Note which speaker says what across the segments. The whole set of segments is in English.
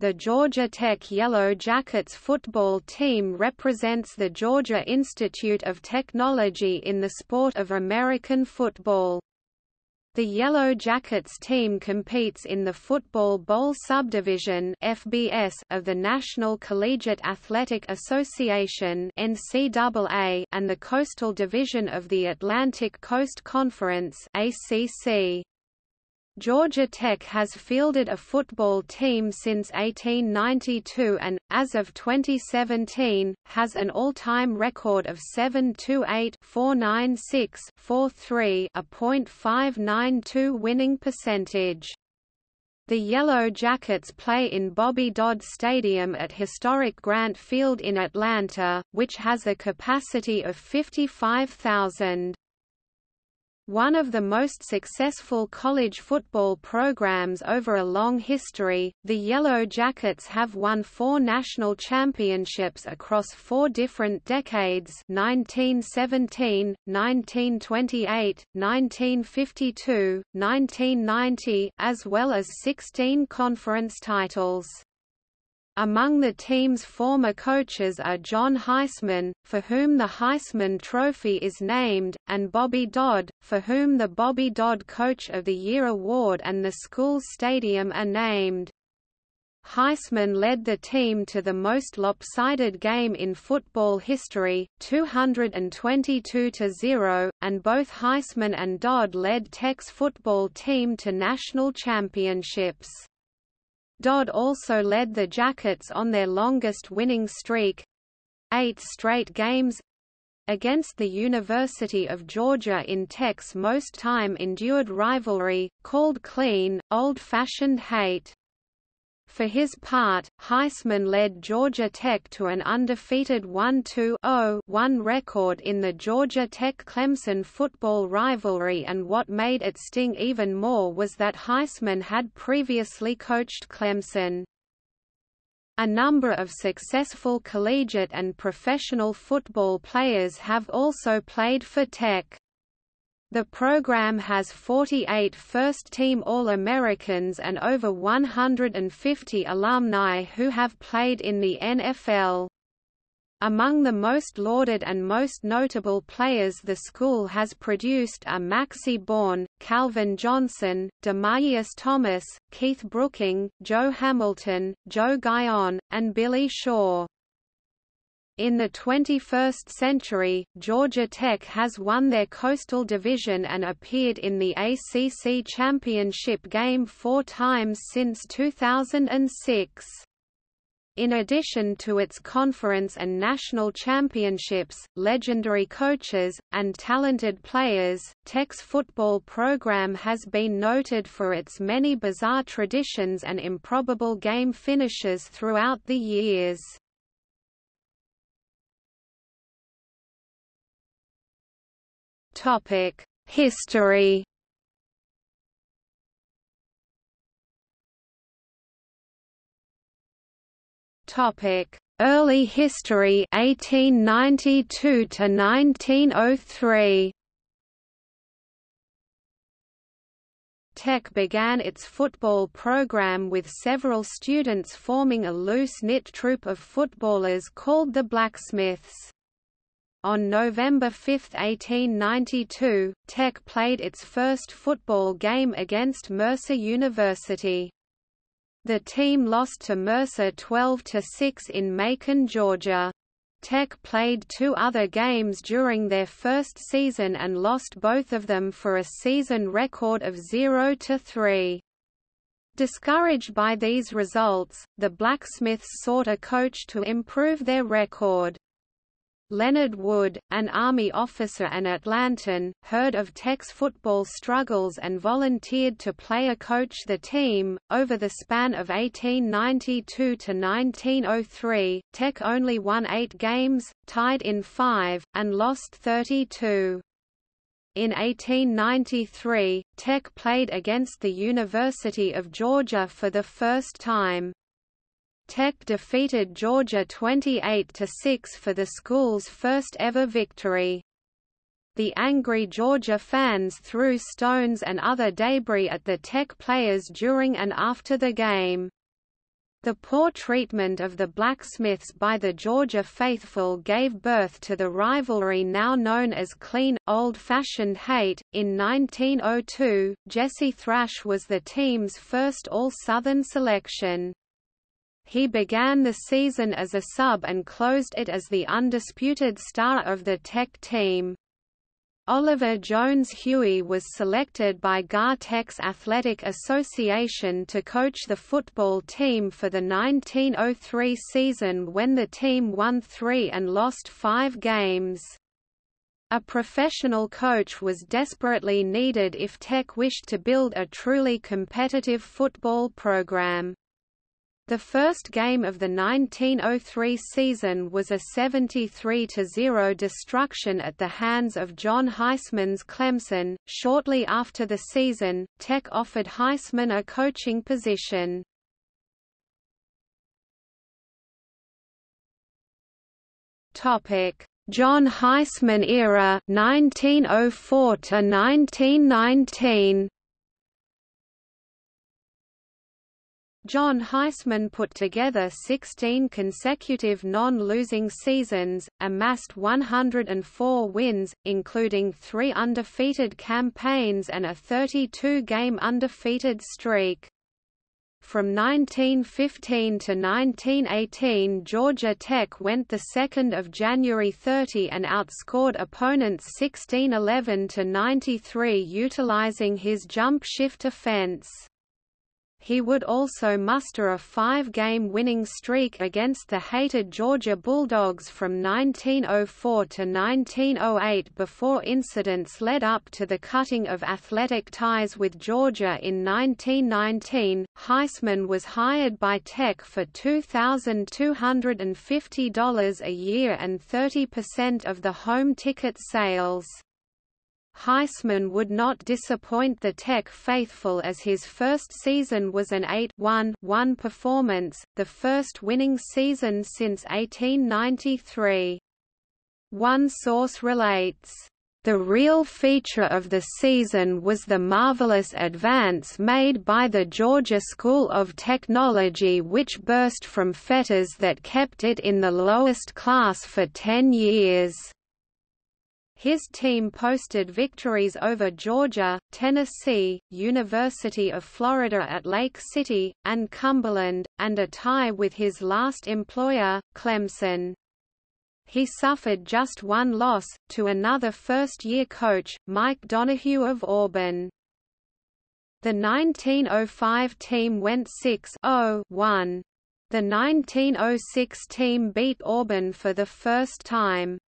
Speaker 1: The Georgia Tech Yellow Jackets football team represents the Georgia Institute of Technology in the sport of American football. The Yellow Jackets team competes in the Football Bowl subdivision (FBS) of the National Collegiate Athletic Association (NCAA) and the Coastal Division of the Atlantic Coast Conference (ACC). Georgia Tech has fielded a football team since 1892 and, as of 2017, has an all-time record of 728-496-43 a .592 winning percentage. The Yellow Jackets play in Bobby Dodd Stadium at historic Grant Field in Atlanta, which has a capacity of 55,000. One of the most successful college football programs over a long history, the Yellow Jackets have won four national championships across four different decades 1917, 1928, 1952, 1990, as well as 16 conference titles. Among the team's former coaches are John Heisman, for whom the Heisman Trophy is named, and Bobby Dodd, for whom the Bobby Dodd Coach of the Year award and the school stadium are named. Heisman led the team to the most lopsided game in football history, 222-0, and both Heisman and Dodd led Tech's football team to national championships. Dodd also led the Jackets on their longest winning streak—eight straight games, against the University of Georgia in Tech's most time-endured rivalry, called clean, old-fashioned hate. For his part, Heisman led Georgia Tech to an undefeated 1-2-0-1 record in the Georgia Tech-Clemson football rivalry and what made it sting even more was that Heisman had previously coached Clemson. A number of successful collegiate and professional football players have also played for Tech. The program has 48 first-team All-Americans and over 150 alumni who have played in the NFL. Among the most lauded and most notable players the school has produced are Maxie Baughan, Calvin Johnson, Demaryius Thomas, Keith Brooking, Joe Hamilton, Joe Guyon, and Billy Shaw. In the 21st century, Georgia Tech has won their Coastal Division and appeared in the ACC Championship game four times since 2006. In addition to its conference and national championships, legendary coaches, and talented players, Tech's football program has been noted for its many bizarre traditions and improbable game finishes throughout the years. Topic: History. Topic: Early history 1892 to 1903. Tech began its football program with several students forming a loose-knit troupe of footballers called the Blacksmiths. On November 5, 1892, Tech played its first football game against Mercer University. The team lost to Mercer 12–6 in Macon, Georgia. Tech played two other games during their first season and lost both of them for a season record of 0–3. Discouraged by these results, the Blacksmiths sought a coach to improve their record. Leonard Wood, an Army officer and Atlantan, heard of Tech's football struggles and volunteered to play a coach the team. Over the span of 1892 to 1903, Tech only won eight games, tied in five, and lost 32. In 1893, Tech played against the University of Georgia for the first time. Tech defeated Georgia 28–6 for the school's first ever victory. The angry Georgia fans threw stones and other debris at the Tech players during and after the game. The poor treatment of the blacksmiths by the Georgia faithful gave birth to the rivalry now known as clean, old-fashioned hate. In 1902, Jesse Thrash was the team's first All-Southern selection. He began the season as a sub and closed it as the undisputed star of the Tech team. Oliver Jones Huey was selected by Gar-Tex Athletic Association to coach the football team for the 1903 season when the team won three and lost five games. A professional coach was desperately needed if Tech wished to build a truly competitive football program. The first game of the 1903 season was a 73-0 destruction at the hands of John Heisman's Clemson. Shortly after the season, Tech offered Heisman a coaching position. Topic: John Heisman era 1904 to 1919. John Heisman put together 16 consecutive non-losing seasons, amassed 104 wins, including three undefeated campaigns and a 32-game undefeated streak. From 1915 to 1918 Georgia Tech went the 2nd of January 30 and outscored opponents 16-11 to 93 utilizing his jump shift offense. He would also muster a five-game winning streak against the hated Georgia Bulldogs from 1904 to 1908 before incidents led up to the cutting of athletic ties with Georgia in 1919. Heisman was hired by Tech for $2,250 a year and 30% of the home ticket sales. Heisman would not disappoint the Tech faithful as his first season was an 8-1-1 performance, the first winning season since 1893. One source relates, the real feature of the season was the marvelous advance made by the Georgia School of Technology which burst from fetters that kept it in the lowest class for ten years. His team posted victories over Georgia, Tennessee, University of Florida at Lake City, and Cumberland, and a tie with his last employer, Clemson. He suffered just one loss, to another first-year coach, Mike Donahue of Auburn. The 1905 team went 6-0-1. The 1906 team beat Auburn for the first time.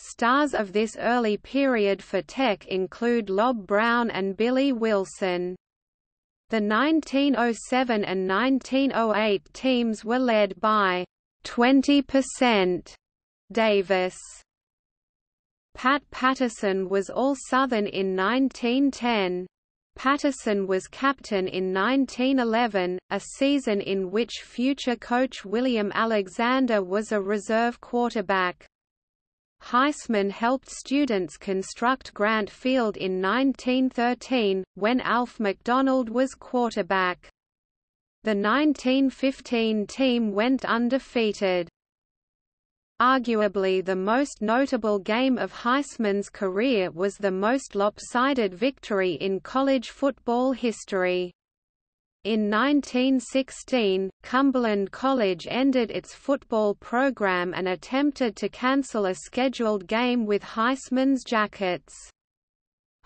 Speaker 1: Stars of this early period for Tech include Lob Brown and Billy Wilson. The 1907 and 1908 teams were led by 20% Davis. Pat Patterson was All-Southern in 1910. Patterson was captain in 1911, a season in which future coach William Alexander was a reserve quarterback. Heisman helped students construct Grant Field in 1913, when Alf McDonald was quarterback. The 1915 team went undefeated. Arguably the most notable game of Heisman's career was the most lopsided victory in college football history. In 1916, Cumberland College ended its football program and attempted to cancel a scheduled game with Heisman's Jackets.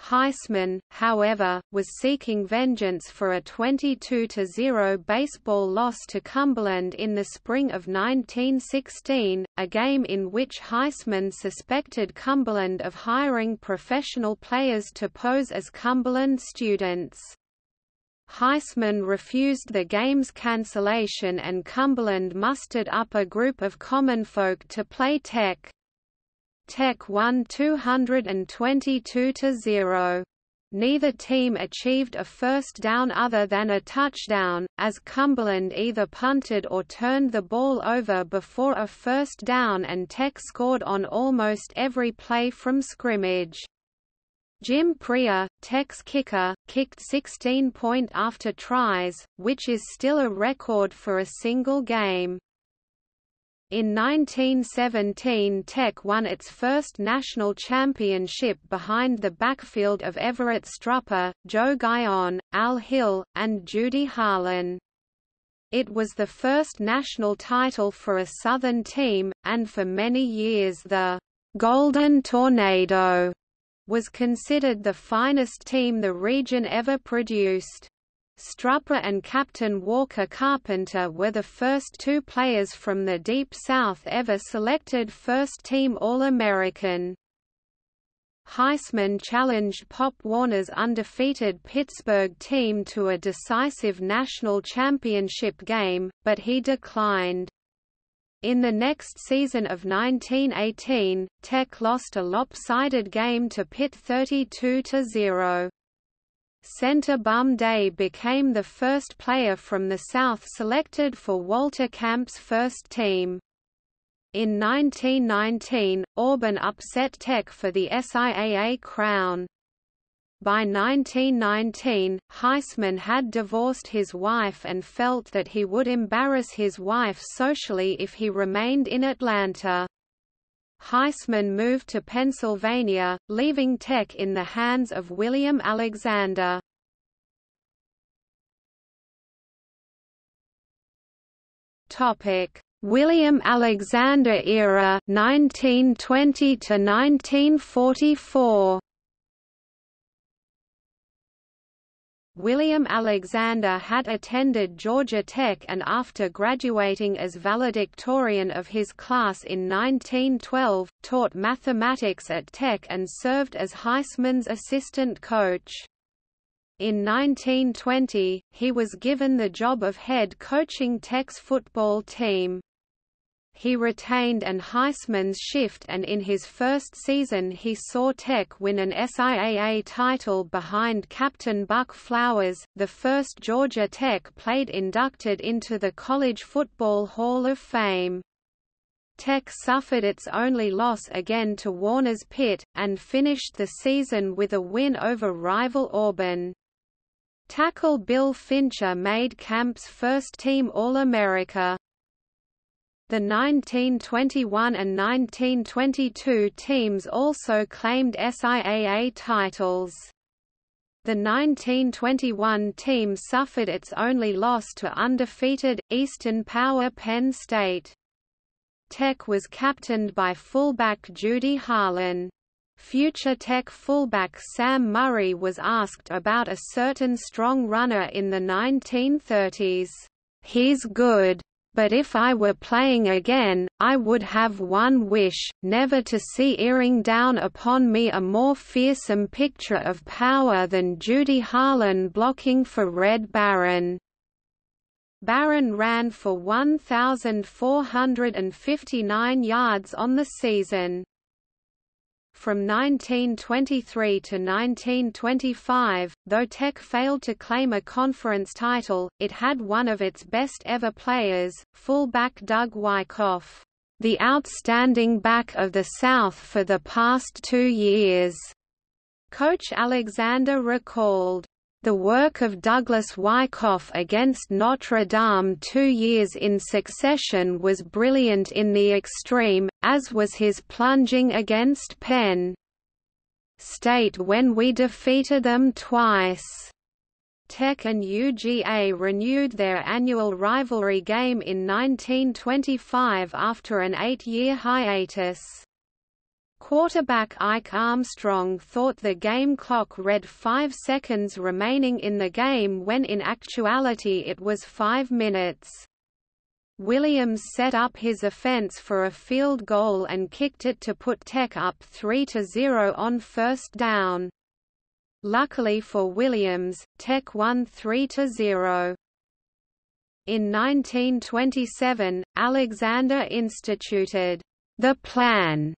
Speaker 1: Heisman, however, was seeking vengeance for a 22-0 baseball loss to Cumberland in the spring of 1916, a game in which Heisman suspected Cumberland of hiring professional players to pose as Cumberland students. Heisman refused the game's cancellation and Cumberland mustered up a group of common folk to play Tech. Tech won 222–0. Neither team achieved a first down other than a touchdown, as Cumberland either punted or turned the ball over before a first down and Tech scored on almost every play from scrimmage. Jim Prieur, Tech's kicker, kicked 16 point after tries, which is still a record for a single game. In 1917 Tech won its first national championship behind the backfield of Everett Strupper, Joe Guyon, Al Hill, and Judy Harlan. It was the first national title for a Southern team, and for many years the «Golden Tornado» was considered the finest team the region ever produced. Strupper and Captain Walker Carpenter were the first two players from the Deep South ever selected first-team All-American. Heisman challenged Pop Warner's undefeated Pittsburgh team to a decisive national championship game, but he declined. In the next season of 1918, Tech lost a lopsided game to Pitt 32–0. Center Bum Day became the first player from the South selected for Walter Camp's first team. In 1919, Auburn upset Tech for the SIAA crown. By 1919, Heisman had divorced his wife and felt that he would embarrass his wife socially if he remained in Atlanta. Heisman moved to Pennsylvania, leaving Tech in the hands of William Alexander. William Alexander era 1920 to 1944 William Alexander had attended Georgia Tech and after graduating as valedictorian of his class in 1912, taught mathematics at Tech and served as Heisman's assistant coach. In 1920, he was given the job of head coaching Tech's football team. He retained an Heisman's shift and in his first season he saw Tech win an SIAA title behind Captain Buck Flowers, the first Georgia Tech played inducted into the College Football Hall of Fame. Tech suffered its only loss again to Warner's Pitt, and finished the season with a win over rival Auburn. Tackle Bill Fincher made Camp's first-team All-America. The 1921 and 1922 teams also claimed SIAA titles. The 1921 team suffered its only loss to undefeated, Eastern Power Penn State. Tech was captained by fullback Judy Harlan. Future Tech fullback Sam Murray was asked about a certain strong runner in the 1930s. He's good, but if I were playing again, I would have one wish, never to see earing down upon me a more fearsome picture of power than Judy Harlan blocking for Red Barron. Barron ran for 1,459 yards on the season. From 1923 to 1925, though Tech failed to claim a conference title, it had one of its best ever players, fullback Doug Wyckoff, the outstanding back of the South for the past two years. Coach Alexander recalled, the work of Douglas Wyckoff against Notre Dame two years in succession was brilliant in the extreme, as was his plunging against Penn State when we defeated them twice. Tech and UGA renewed their annual rivalry game in 1925 after an eight-year hiatus. Quarterback Ike Armstrong thought the game clock read five seconds remaining in the game when in actuality it was five minutes. Williams set up his offense for a field goal and kicked it to put Tech up 3–0 on first down. Luckily for Williams, Tech won 3–0. In 1927, Alexander instituted the plan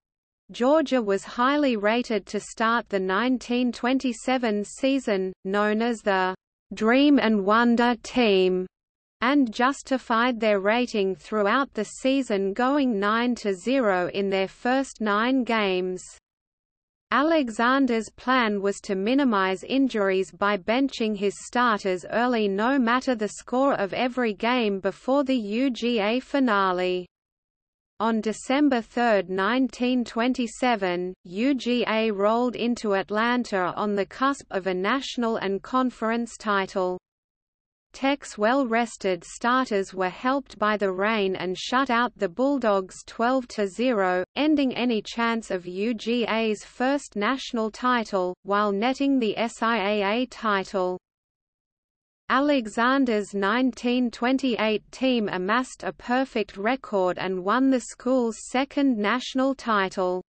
Speaker 1: Georgia was highly rated to start the 1927 season, known as the Dream and Wonder Team, and justified their rating throughout the season going 9–0 in their first nine games. Alexander's plan was to minimize injuries by benching his starters early no matter the score of every game before the UGA finale. On December 3, 1927, UGA rolled into Atlanta on the cusp of a national and conference title. Tech's well-rested starters were helped by the rain and shut out the Bulldogs 12–0, ending any chance of UGA's first national title, while netting the SIAA title. Alexander's 1928 team amassed a perfect record and won the school's second national title.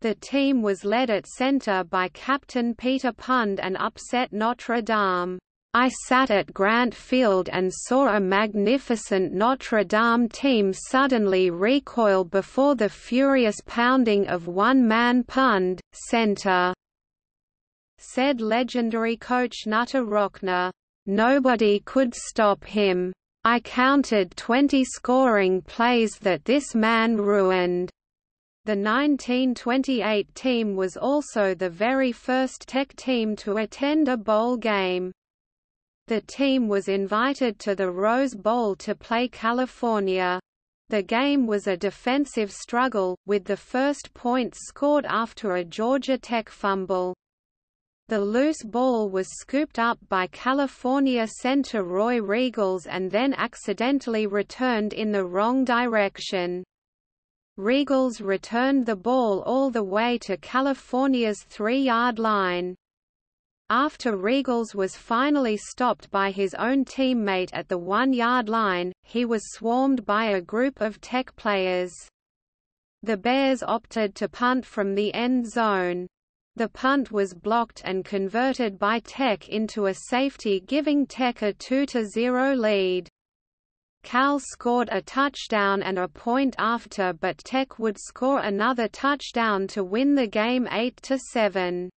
Speaker 1: The team was led at center by captain Peter Pund and upset Notre Dame. I sat at Grant Field and saw a magnificent Notre Dame team suddenly recoil before the furious pounding of one-man Pund, center. Said legendary coach Knute Rockne. Nobody could stop him. I counted 20 scoring plays that this man ruined. The 1928 team was also the very first Tech team to attend a bowl game. The team was invited to the Rose Bowl to play California. The game was a defensive struggle, with the first points scored after a Georgia Tech fumble. The loose ball was scooped up by California center Roy Riegels and then accidentally returned in the wrong direction. Riegels returned the ball all the way to California's three-yard line. After Riegels was finally stopped by his own teammate at the one-yard line, he was swarmed by a group of Tech players. The Bears opted to punt from the end zone. The punt was blocked and converted by Tech into a safety giving Tech a 2–0 lead. Cal scored a touchdown and a point after but Tech would score another touchdown to win the game 8–7.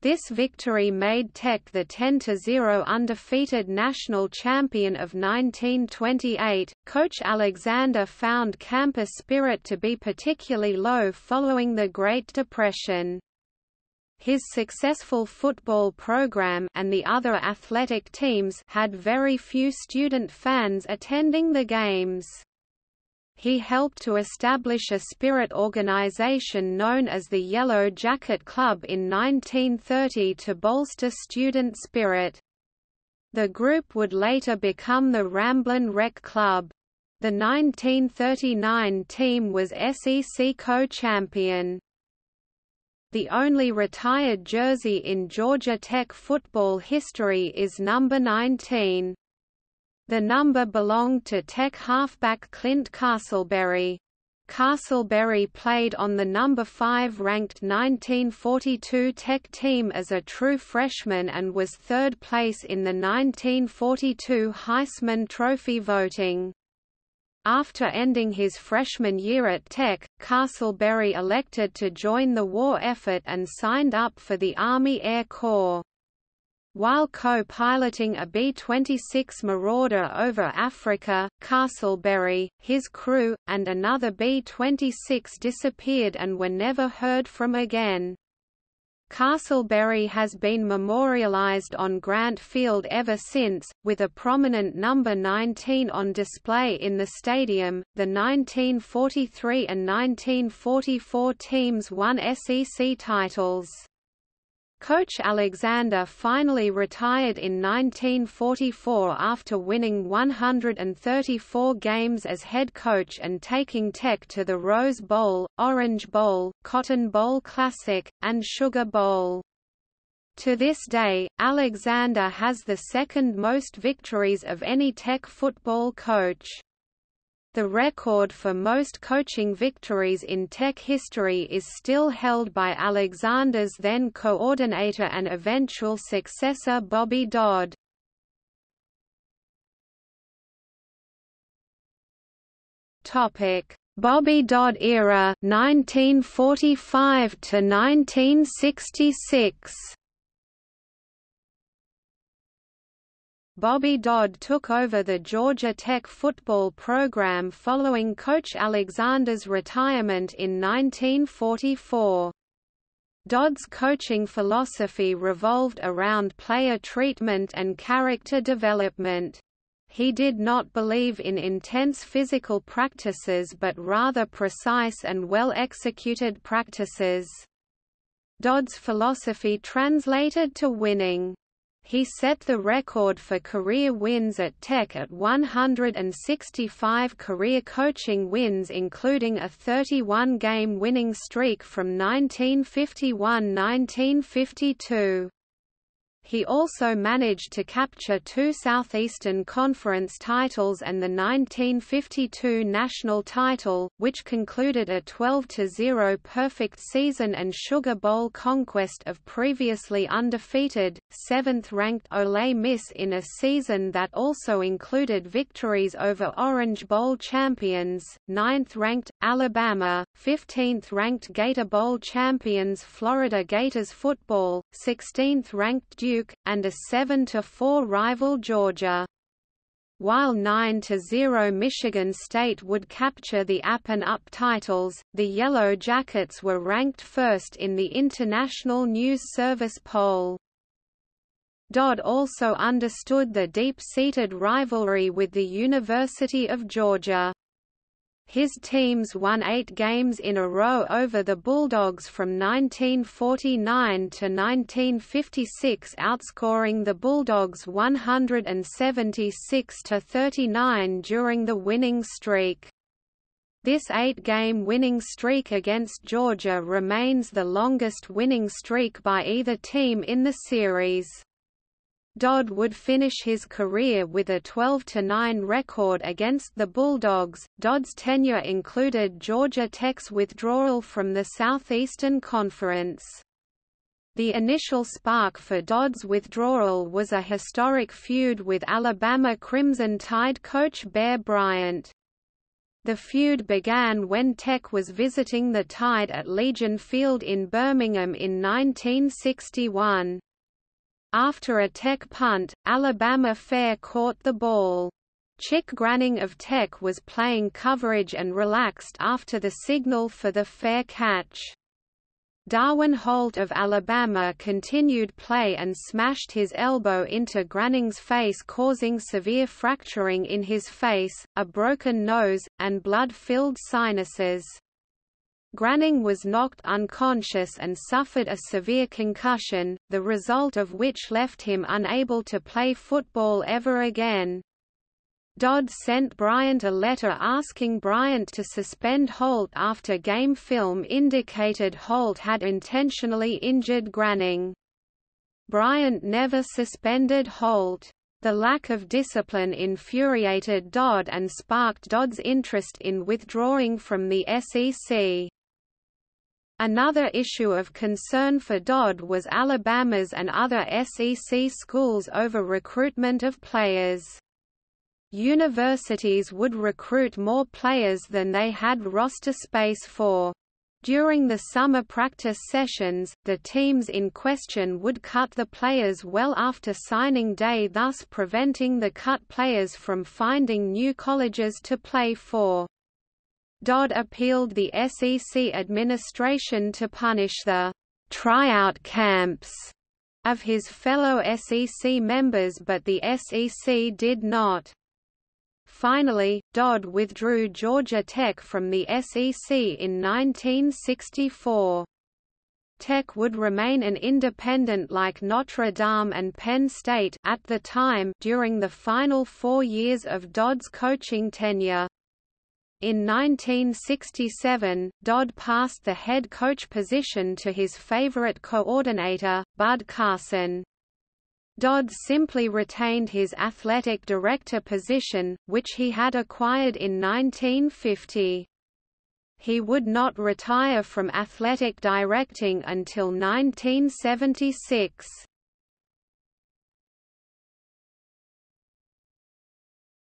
Speaker 1: This victory made Tech the 10-0 undefeated national champion of 1928. Coach Alexander found campus spirit to be particularly low following the Great Depression. His successful football program and the other athletic teams had very few student fans attending the games. He helped to establish a spirit organization known as the Yellow Jacket Club in 1930 to bolster student spirit. The group would later become the Ramblin' Wreck Club. The 1939 team was SEC co-champion. The only retired jersey in Georgia Tech football history is number 19. The number belonged to Tech halfback Clint Castleberry. Castleberry played on the number 5 ranked 1942 Tech team as a true freshman and was third place in the 1942 Heisman Trophy voting. After ending his freshman year at Tech, Castleberry elected to join the war effort and signed up for the Army Air Corps. While co-piloting a B-26 Marauder over Africa, Castleberry, his crew, and another B-26 disappeared and were never heard from again. Castleberry has been memorialized on Grant Field ever since, with a prominent number 19 on display in the stadium. The 1943 and 1944 teams won SEC titles. Coach Alexander finally retired in 1944 after winning 134 games as head coach and taking Tech to the Rose Bowl, Orange Bowl, Cotton Bowl Classic, and Sugar Bowl. To this day, Alexander has the second most victories of any Tech football coach. The record for most coaching victories in Tech history is still held by Alexander's then coordinator and eventual successor Bobby Dodd. Topic: Bobby Dodd era 1945 to 1966. Bobby Dodd took over the Georgia Tech football program following Coach Alexander's retirement in 1944. Dodd's coaching philosophy revolved around player treatment and character development. He did not believe in intense physical practices but rather precise and well-executed practices. Dodd's philosophy translated to winning. He set the record for career wins at Tech at 165 career coaching wins including a 31-game winning streak from 1951–1952. He also managed to capture two Southeastern Conference titles and the 1952 national title, which concluded a 12-0 perfect season and Sugar Bowl conquest of previously undefeated, seventh-ranked Ole Miss in a season that also included victories over Orange Bowl champions, ninth-ranked, Alabama, 15th-ranked Gator Bowl champions Florida Gators football, 16th-ranked Duke Duke, and a 7–4 rival Georgia. While 9–0 Michigan State would capture the App and Up titles, the Yellow Jackets were ranked first in the International News Service poll. Dodd also understood the deep-seated rivalry with the University of Georgia. His teams won eight games in a row over the Bulldogs from 1949 to 1956 outscoring the Bulldogs 176–39 during the winning streak. This eight-game winning streak against Georgia remains the longest winning streak by either team in the series. Dodd would finish his career with a 12-9 record against the Bulldogs. Dodd's tenure included Georgia Tech's withdrawal from the Southeastern Conference. The initial spark for Dodd's withdrawal was a historic feud with Alabama Crimson Tide coach Bear Bryant. The feud began when Tech was visiting the Tide at Legion Field in Birmingham in 1961. After a Tech punt, Alabama Fair caught the ball. Chick Granning of Tech was playing coverage and relaxed after the signal for the fair catch. Darwin Holt of Alabama continued play and smashed his elbow into Granning's face causing severe fracturing in his face, a broken nose, and blood-filled sinuses. Granning was knocked unconscious and suffered a severe concussion, the result of which left him unable to play football ever again. Dodd sent Bryant a letter asking Bryant to suspend Holt after game film indicated Holt had intentionally injured Granning. Bryant never suspended Holt. The lack of discipline infuriated Dodd and sparked Dodd's interest in withdrawing from the SEC. Another issue of concern for Dodd was Alabama's and other SEC schools over recruitment of players. Universities would recruit more players than they had roster space for. During the summer practice sessions, the teams in question would cut the players well after signing day thus preventing the cut players from finding new colleges to play for. Dodd appealed the SEC administration to punish the tryout camps of his fellow SEC members but the SEC did not. Finally, Dodd withdrew Georgia Tech from the SEC in 1964. Tech would remain an independent like Notre Dame and Penn State at the time during the final four years of Dodd's coaching tenure. In 1967, Dodd passed the head coach position to his favorite coordinator, Bud Carson. Dodd simply retained his athletic director position, which he had acquired in 1950. He would not retire from athletic directing until 1976.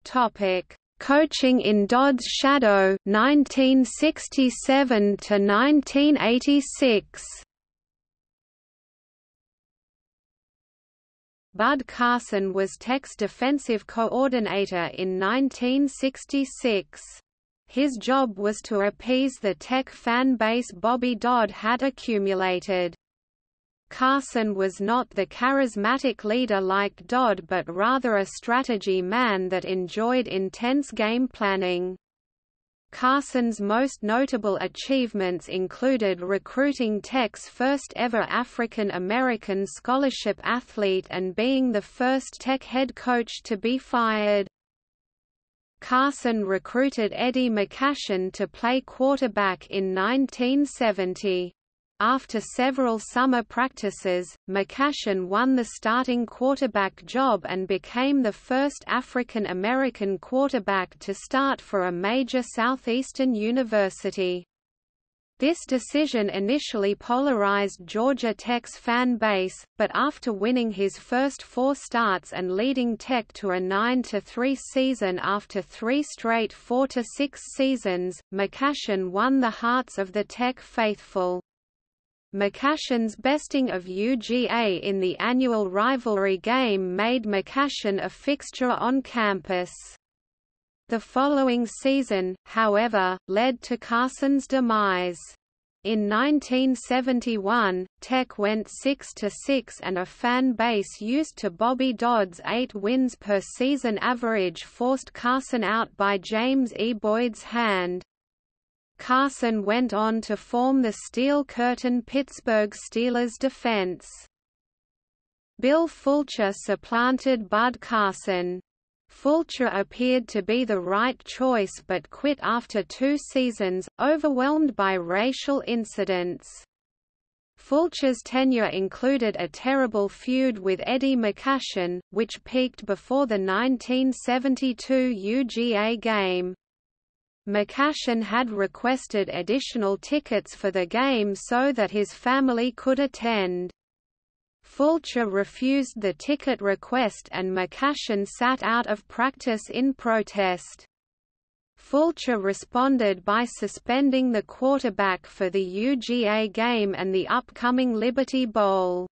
Speaker 1: Topic: Coaching in Dodd's Shadow 1967 to 1986 Bud Carson was Tech's defensive coordinator in 1966. His job was to appease the Tech fan base Bobby Dodd had accumulated. Carson was not the charismatic leader like Dodd but rather a strategy man that enjoyed intense game planning. Carson's most notable achievements included recruiting Tech's first ever African American scholarship athlete and being the first Tech head coach to be fired. Carson recruited Eddie McAshan to play quarterback in 1970. After several summer practices, McAshan won the starting quarterback job and became the first African American quarterback to start for a major southeastern university. This decision initially polarized Georgia Tech's fan base, but after winning his first four starts and leading Tech to a 9–3 season after three straight 4–6 seasons, McAshan won the hearts of the Tech faithful. McAshan's besting of UGA in the annual rivalry game made McAshan a fixture on campus. The following season, however, led to Carson's demise. In 1971, Tech went 6–6 and a fan base used to Bobby Dodd's eight wins per season average forced Carson out by James E. Boyd's hand. Carson went on to form the Steel Curtain Pittsburgh Steelers defense. Bill Fulcher supplanted Bud Carson. Fulcher appeared to be the right choice but quit after two seasons, overwhelmed by racial incidents. Fulcher's tenure included a terrible feud with Eddie McAshan, which peaked before the 1972 UGA game. McAshan had requested additional tickets for the game so that his family could attend. Fulcher refused the ticket request and McAshan sat out of practice in protest. Fulcher responded by suspending the quarterback for the UGA game and the upcoming Liberty Bowl.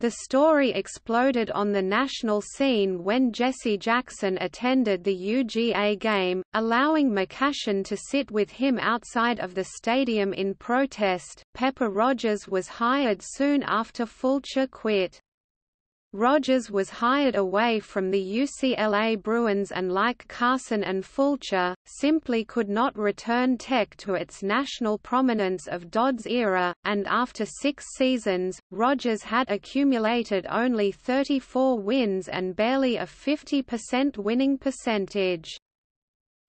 Speaker 1: The story exploded on the national scene when Jesse Jackson attended the UGA game, allowing McAshan to sit with him outside of the stadium in protest. Pepper Rogers was hired soon after Fulcher quit. Rogers was hired away from the UCLA Bruins and like Carson and Fulcher, simply could not return Tech to its national prominence of Dodd's era, and after six seasons, Rogers had accumulated only 34 wins and barely a 50% winning percentage.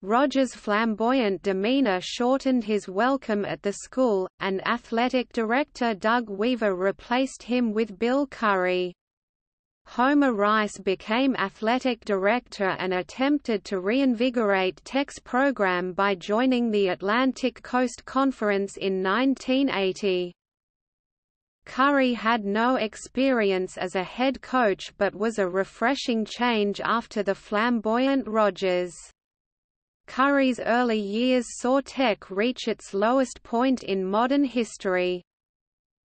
Speaker 1: Rogers' flamboyant demeanor shortened his welcome at the school, and athletic director Doug Weaver replaced him with Bill Curry. Homer Rice became athletic director and attempted to reinvigorate Tech's program by joining the Atlantic Coast Conference in 1980. Curry had no experience as a head coach but was a refreshing change after the flamboyant Rogers. Curry's early years saw Tech reach its lowest point in modern history.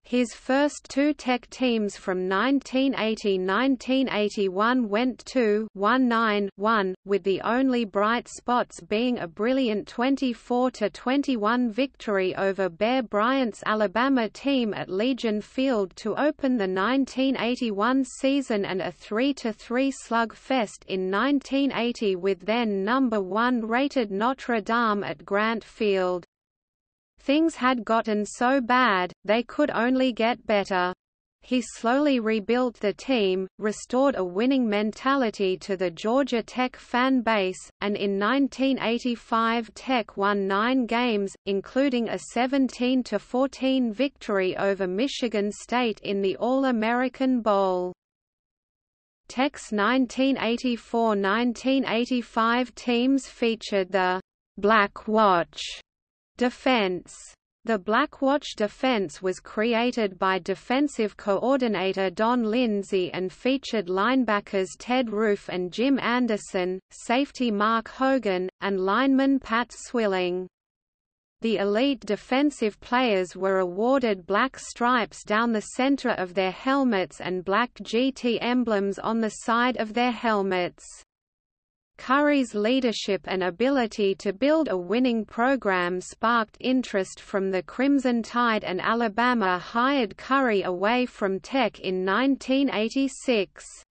Speaker 1: His first two Tech teams from 1980–1981 went to 1-9-1, with the only bright spots being a brilliant 24–21 victory over Bear Bryant's Alabama team at Legion Field to open the 1981 season and a 3–3 slugfest in 1980 with then number 1 rated Notre Dame at Grant Field. Things had gotten so bad, they could only get better. He slowly rebuilt the team, restored a winning mentality to the Georgia Tech fan base, and in 1985 Tech won nine games, including a 17–14 victory over Michigan State in the All-American Bowl. Tech's 1984–1985 teams featured the Black Watch Defense the Blackwatch defense was created by defensive coordinator Don Lindsay and featured linebackers Ted Roof and Jim Anderson, safety Mark Hogan, and lineman Pat Swilling. The elite defensive players were awarded black stripes down the center of their helmets and black GT emblems on the side of their helmets. Curry's leadership and ability to build a winning program sparked interest from the Crimson Tide and Alabama hired Curry away from Tech in 1986.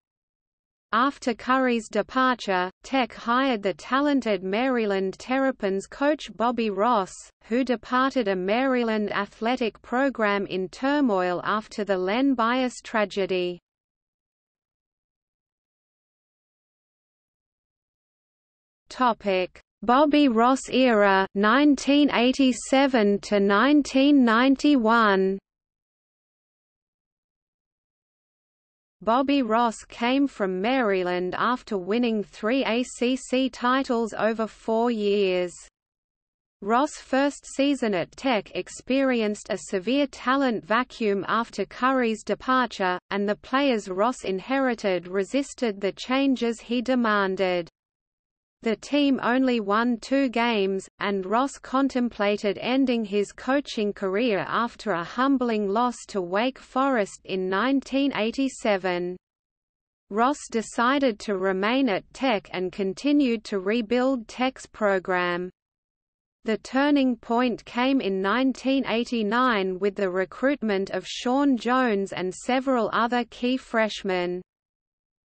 Speaker 1: After Curry's departure, Tech hired the talented Maryland Terrapins coach Bobby Ross, who departed a Maryland athletic program in turmoil after the Len Bias tragedy. Topic: Bobby Ross era 1987 to 1991. Bobby Ross came from Maryland after winning three ACC titles over four years. Ross' first season at Tech experienced a severe talent vacuum after Curry's departure, and the players Ross inherited resisted the changes he demanded. The team only won two games, and Ross contemplated ending his coaching career after a humbling loss to Wake Forest in 1987. Ross decided to remain at Tech and continued to rebuild Tech's program. The turning point came in 1989 with the recruitment of Shawn Jones and several other key freshmen.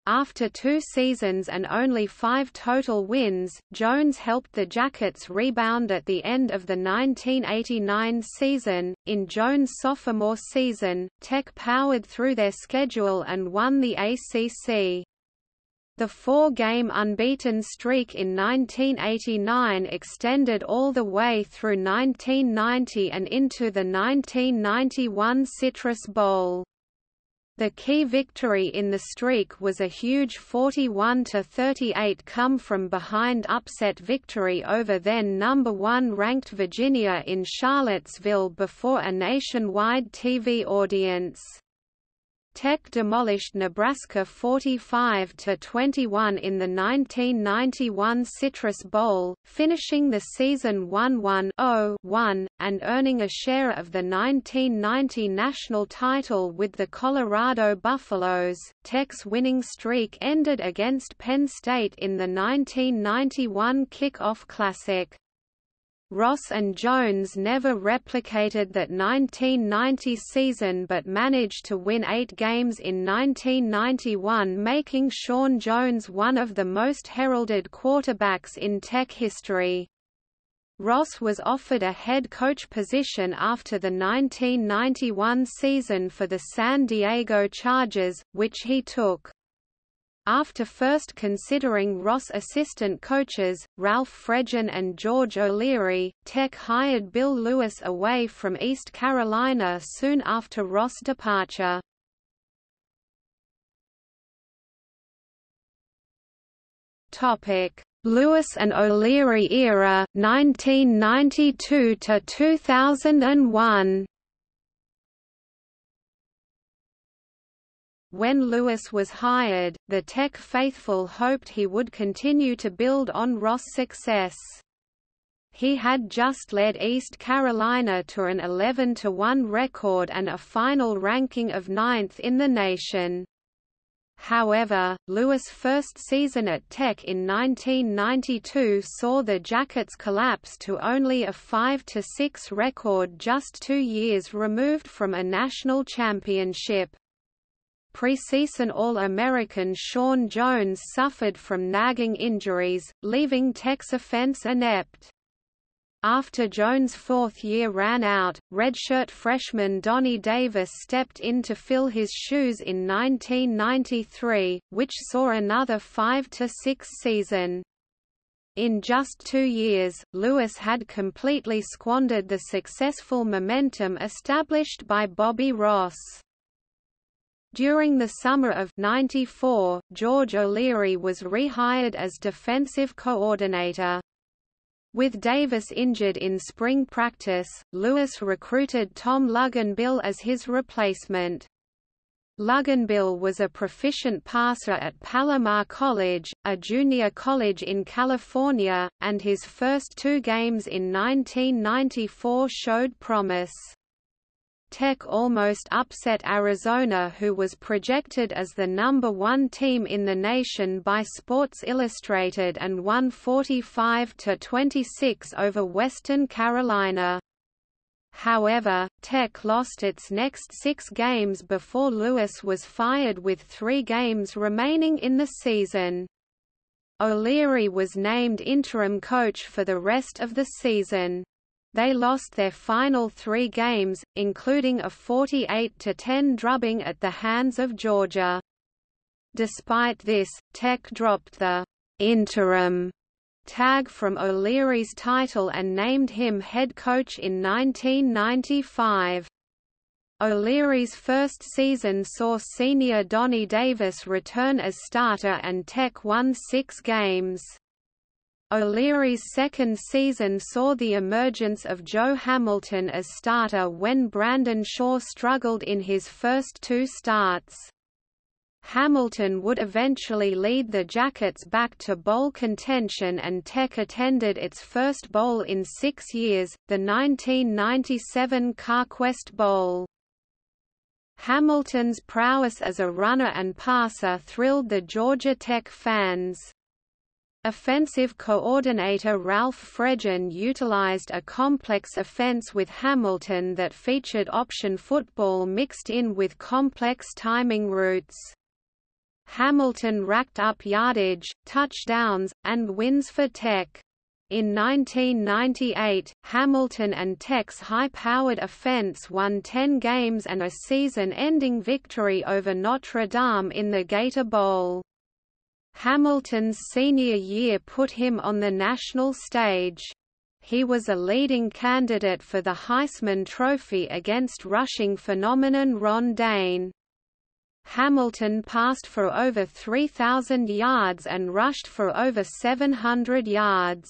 Speaker 1: After two seasons and only five total wins, Jones helped the Jackets rebound at the end of the 1989 season. In Jones' sophomore season, Tech powered through their schedule and won the ACC. The four-game unbeaten streak in 1989 extended all the way through 1990 and into the 1991 Citrus Bowl. The key victory in the streak was a huge 41–38 come-from-behind upset victory over then number one ranked Virginia in Charlottesville before a nationwide TV audience. Tech demolished Nebraska 45 to 21 in the 1991 Citrus Bowl, finishing the season 1-1-0-1 and earning a share of the 1990 national title with the Colorado Buffaloes. Tech's winning streak ended against Penn State in the 1991 Kickoff Classic. Ross and Jones never replicated that 1990 season but managed to win eight games in 1991 making Shawn Jones one of the most heralded quarterbacks in Tech history. Ross was offered a head coach position after the 1991 season for the San Diego Chargers, which he took. After first considering Ross assistant coaches, Ralph Friedgen and George O'Leary, Tech hired Bill Lewis away from East Carolina soon after Ross' departure. Lewis and O'Leary era 1992 to 2001 When Lewis was hired, the Tech faithful hoped he would continue to build on Ross' success. He had just led East Carolina to an 11-1 record and a final ranking of ninth in the nation. However, Lewis' first season at Tech in 1992 saw the Jackets collapse to only a 5-6 record just two years removed from a national championship. Preseason All-American Shawn Jones suffered from nagging injuries, leaving Tech's offense inept. After Jones' fourth year ran out, redshirt freshman Donnie Davis stepped in to fill his shoes in 1993, which saw another 5–6 season. In just two years, Lewis had completely squandered the successful momentum established by Bobby Ross. During the summer of 94, George O'Leary was rehired as defensive coordinator. With Davis injured in spring practice, Lewis recruited Tom Luginbill as his replacement. Luginbill was a proficient passer at Palomar College, a junior college in California, and his first two games in 1994 showed promise. Tech almost upset Arizona who was projected as the number one team in the nation by Sports Illustrated and won 45–26 over Western Carolina. However, Tech lost its next six games before Lewis was fired with three games remaining in the season. O'Leary was named interim coach for the rest of the season. They lost their final three games, including a 48–10 drubbing at the hands of Georgia. Despite this, Tech dropped the «interim» tag from O'Leary's title and named him head coach in 1995. O'Leary's first season saw senior Donnie Davis return as starter and Tech won six games. O'Leary's second season saw the emergence of Joe Hamilton as starter when Brandon Shaw struggled in his first two starts. Hamilton would eventually lead the Jackets back to bowl contention and Tech attended its first bowl in six years, the 1997 CarQuest Bowl. Hamilton's prowess as a runner and passer thrilled the Georgia Tech fans. Offensive coordinator Ralph Friedgen utilized a complex offense with Hamilton that featured option football mixed in with complex timing routes. Hamilton racked up yardage, touchdowns, and wins for Tech. In 1998, Hamilton and Tech's high-powered offense won 10 games and a season-ending victory over Notre Dame in the Gator Bowl. Hamilton's senior year put him on the national stage. He was a leading candidate for the Heisman Trophy against rushing phenomenon Ron Dayne. Hamilton passed for over 3,000 yards and rushed for over 700 yards.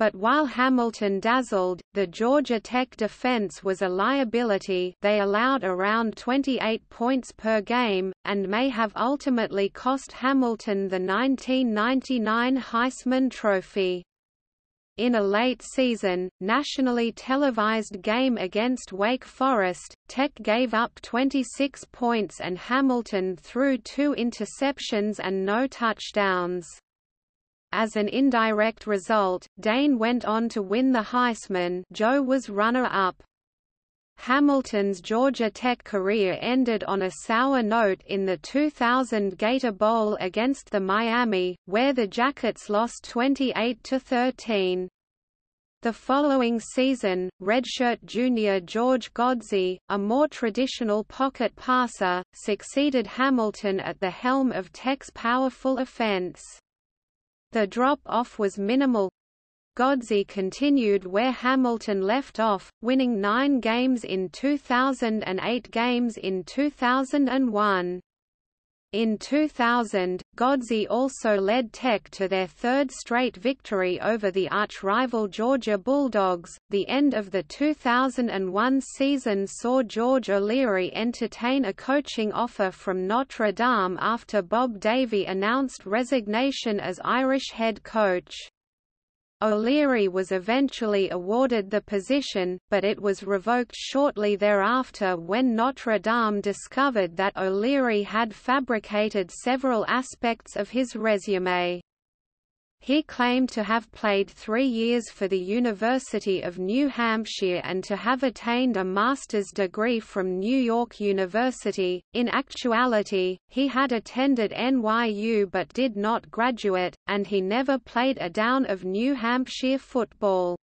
Speaker 1: But while Hamilton dazzled, the Georgia Tech defense was a liability they allowed around 28 points per game, and may have ultimately cost Hamilton the 1999 Heisman Trophy. In a late season, nationally televised game against Wake Forest, Tech gave up 26 points and Hamilton threw two interceptions and no touchdowns. As an indirect result, Dayne went on to win the Heisman Joe was runner-up. Hamilton's Georgia Tech career ended on a sour note in the 2000 Gator Bowl against the Miami, where the Jackets lost 28–13. The following season, redshirt junior George Godsey, a more traditional pocket passer, succeeded Hamilton at the helm of Tech's powerful offense. The drop-off was minimal. Godsey continued where Hamilton left off, winning nine games in 2000 and eight games in 2001. In 2000, Godsey also led Tech to their third straight victory over the arch-rival Georgia Bulldogs. The end of the 2001 season saw George O'Leary entertain a coaching offer from Notre Dame after Bob Davie announced resignation as Irish head coach. O'Leary was eventually awarded the position, but it was revoked shortly thereafter when Notre Dame discovered that O'Leary had fabricated several aspects of his resume. He claimed to have played three years for the University of New Hampshire and to have attained a master's degree from New York University. In actuality, he had attended NYU but did not graduate, and he never played a down of New Hampshire football.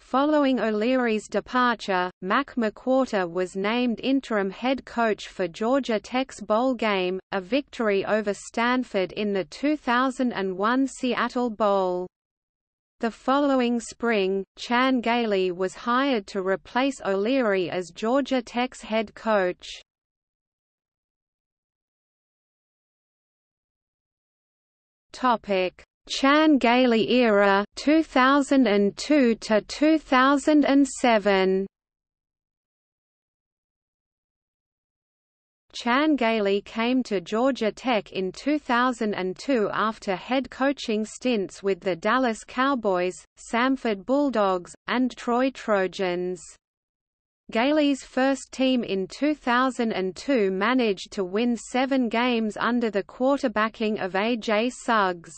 Speaker 1: Following O'Leary's departure, Mac McWhorter was named interim head coach for Georgia Tech's bowl game, a victory over Stanford in the 2001 Seattle Bowl. The following spring, Chan Gailey was hired to replace O'Leary as Georgia Tech's head coach. Topic: Chan Gailey era 2002 to 2007 Chan Gailey came to Georgia Tech in 2002 after head coaching stints with the Dallas Cowboys, Samford Bulldogs, and Troy Trojans. Gailey's first team in 2002 managed to win seven games under the quarterbacking of A.J. Suggs.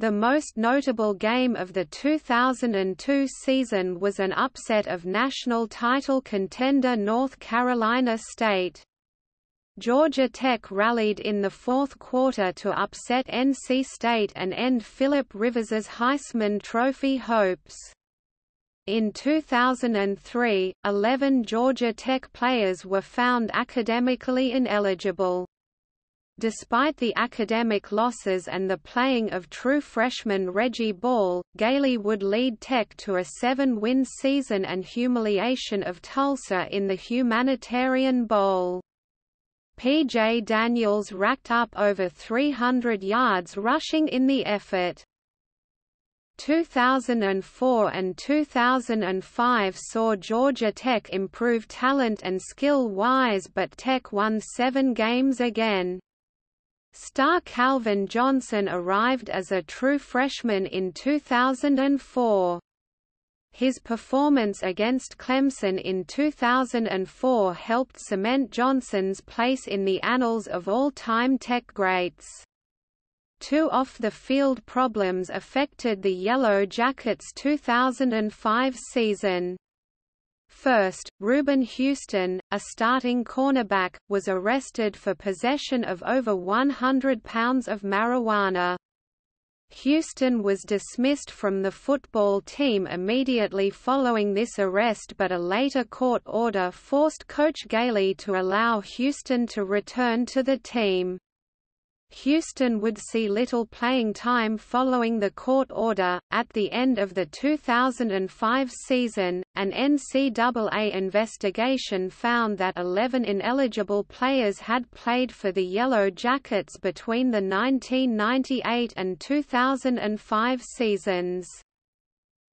Speaker 1: The most notable game of the 2002 season was an upset of national title contender North Carolina State. Georgia Tech rallied in the fourth quarter to upset NC State and end Philip Rivers's Heisman Trophy hopes. In 2003, 11 Georgia Tech players were found academically ineligible. Despite the academic losses and the playing of true freshman Reggie Ball, Gailey would lead Tech to a seven-win season and humiliation of Tulsa in the Humanitarian Bowl. P.J. Daniels racked up over 300 yards rushing in the effort. 2004 and 2005 saw Georgia Tech improve talent and skill-wise but Tech won seven games again. Star Calvin Johnson arrived as a true freshman in 2004. His performance against Clemson in 2004 helped cement Johnson's place in the annals of all-time Tech greats. Two off-the-field problems affected the Yellow Jackets' 2005 season. First, Reuben Houston, a starting cornerback, was arrested for possession of over 100 pounds of marijuana. Houston was dismissed from the football team immediately following this arrest but a later court order forced coach Gailey to allow Houston to return to the team. Houston would see little playing time following the court order. At the end of the 2005 season, an NCAA investigation found that 11 ineligible players had played for the Yellow Jackets between the 1998 and 2005 seasons.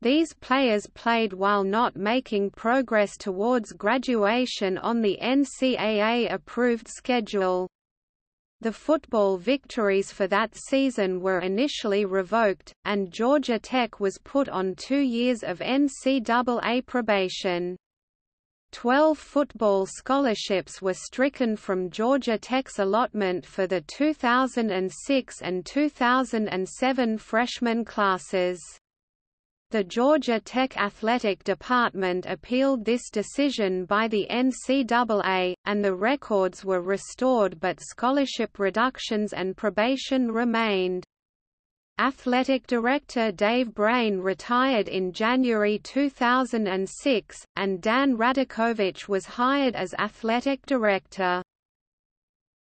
Speaker 1: These players played while not making progress towards graduation on the NCAA-approved schedule. The football victories for that season were initially revoked, and Georgia Tech was put on two years of NCAA probation. Twelve football scholarships were stricken from Georgia Tech's allotment for the 2006 and 2007 freshman classes. The Georgia Tech Athletic Department appealed this decision by the NCAA, and the records were restored but scholarship reductions and probation remained. Athletic Director Dave Braine retired in January 2006, and Dan Radakovich was hired as Athletic Director.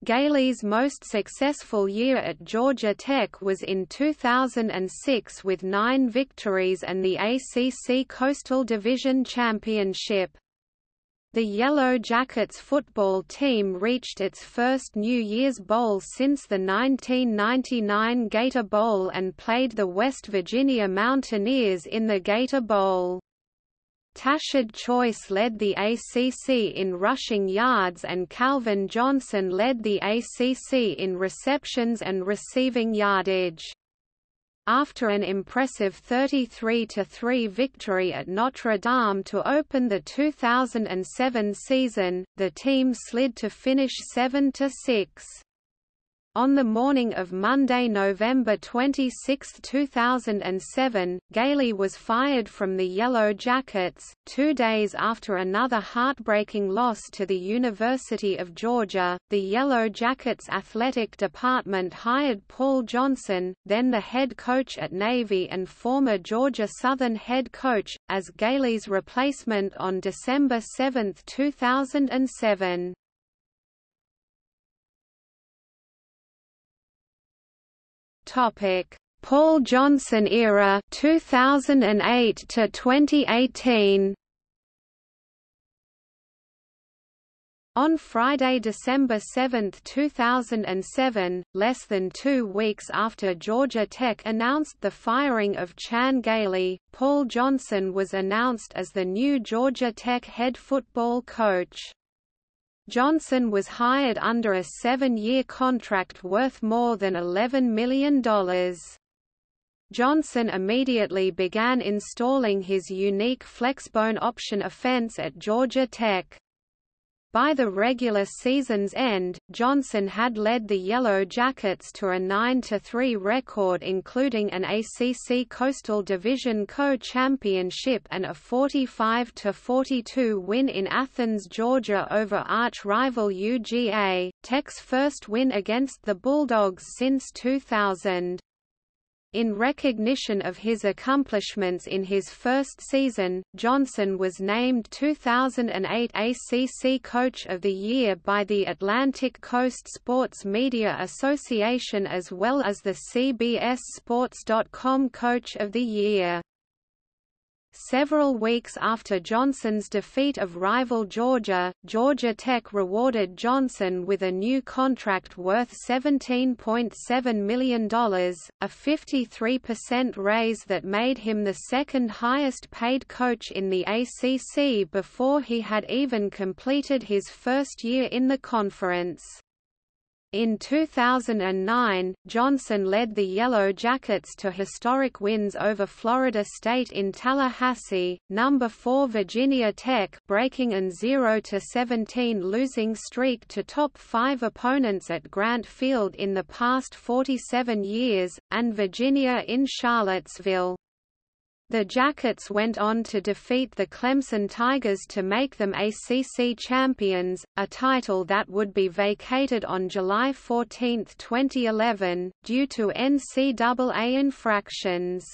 Speaker 1: Gailey's most successful year at Georgia Tech was in 2006 with nine victories and the ACC Coastal Division Championship. The Yellow Jackets football team reached its first New Year's Bowl since the 1999 Gator Bowl and played the West Virginia Mountaineers in the Gator Bowl. Tashard Choice led the ACC in rushing yards and Calvin Johnson led the ACC in receptions and receiving yardage. After an impressive 33–3 victory at Notre Dame to open the 2007 season, the team slid to finish 7–6. On the morning of Monday, November 26, 2007, Gailey was fired from the Yellow Jackets, two days after another heartbreaking loss to the University of Georgia. The Yellow Jackets athletic department hired Paul Johnson, then the head coach at Navy and former Georgia Southern head coach, as Gailey's replacement on December 7, 2007.
Speaker 2: Topic: Paul Johnson era 2008 to 2018.
Speaker 1: On Friday, December 7, 2007, less than two weeks after Georgia Tech announced the firing of Chan Gailey, Paul Johnson was announced as the new Georgia Tech head football coach. Johnson was hired under a seven-year contract worth more than $11 million. Johnson immediately began installing his unique flexbone option offense at Georgia Tech. By the regular season's end, Johnson had led the Yellow Jackets to a 9–3 record including an ACC Coastal Division co-championship and a 45–42 win in Athens, Georgia over arch-rival UGA, Tech's first win against the Bulldogs since 2000. In recognition of his accomplishments in his first season, Johnson was named 2008 ACC Coach of the Year by the Atlantic Coast Sports Media Association as well as the CBS Sports.com Coach of the Year. Several weeks after Johnson's defeat of rival Georgia, Georgia Tech rewarded Johnson with a new contract worth $17.7 million, a 53% raise that made him the second highest paid coach in the ACC before he had even completed his first year in the conference. In 2009, Johnson led the Yellow Jackets to historic wins over Florida State in Tallahassee, number 4 Virginia Tech breaking an 0-17 losing streak to top 5 opponents at Grant Field in the past 47 years, and Virginia in Charlottesville. The Jackets went on to defeat the Clemson Tigers to make them ACC champions, a title that would be vacated on July 14, 2011, due to NCAA infractions.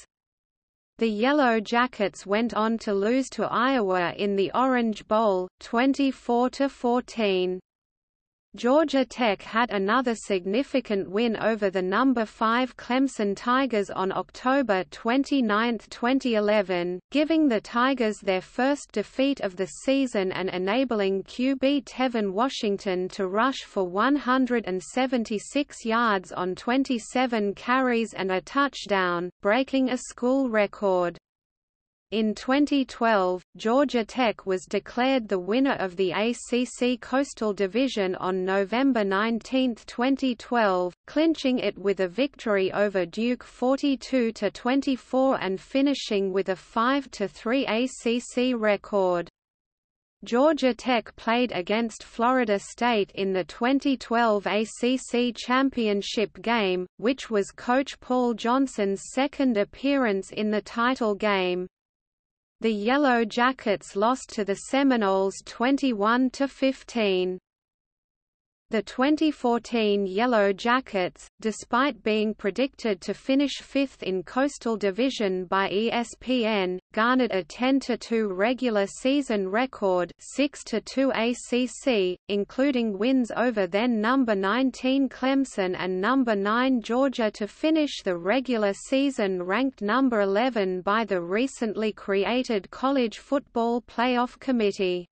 Speaker 1: The Yellow Jackets went on to lose to Iowa in the Orange Bowl, 24–14. Georgia Tech had another significant win over the number 5 Clemson Tigers on October 29, 2011, giving the Tigers their first defeat of the season and enabling QB Tevin Washington to rush for 176 yards on 27 carries and a touchdown, breaking a school record. In 2012, Georgia Tech was declared the winner of the ACC Coastal Division on November 19, 2012, clinching it with a victory over Duke 42–24 and finishing with a 5–3 ACC record. Georgia Tech played against Florida State in the 2012 ACC Championship game, which was coach Paul Johnson's second appearance in the title game. The Yellow Jackets lost to the Seminoles 21 to 15. The 2014 Yellow Jackets, despite being predicted to finish fifth in Coastal Division by ESPN, garnered a 10-2 regular season record 6-2 ACC, including wins over then number 19 Clemson and number 9 Georgia to finish the regular season ranked number 11 by the recently created College Football Playoff Committee.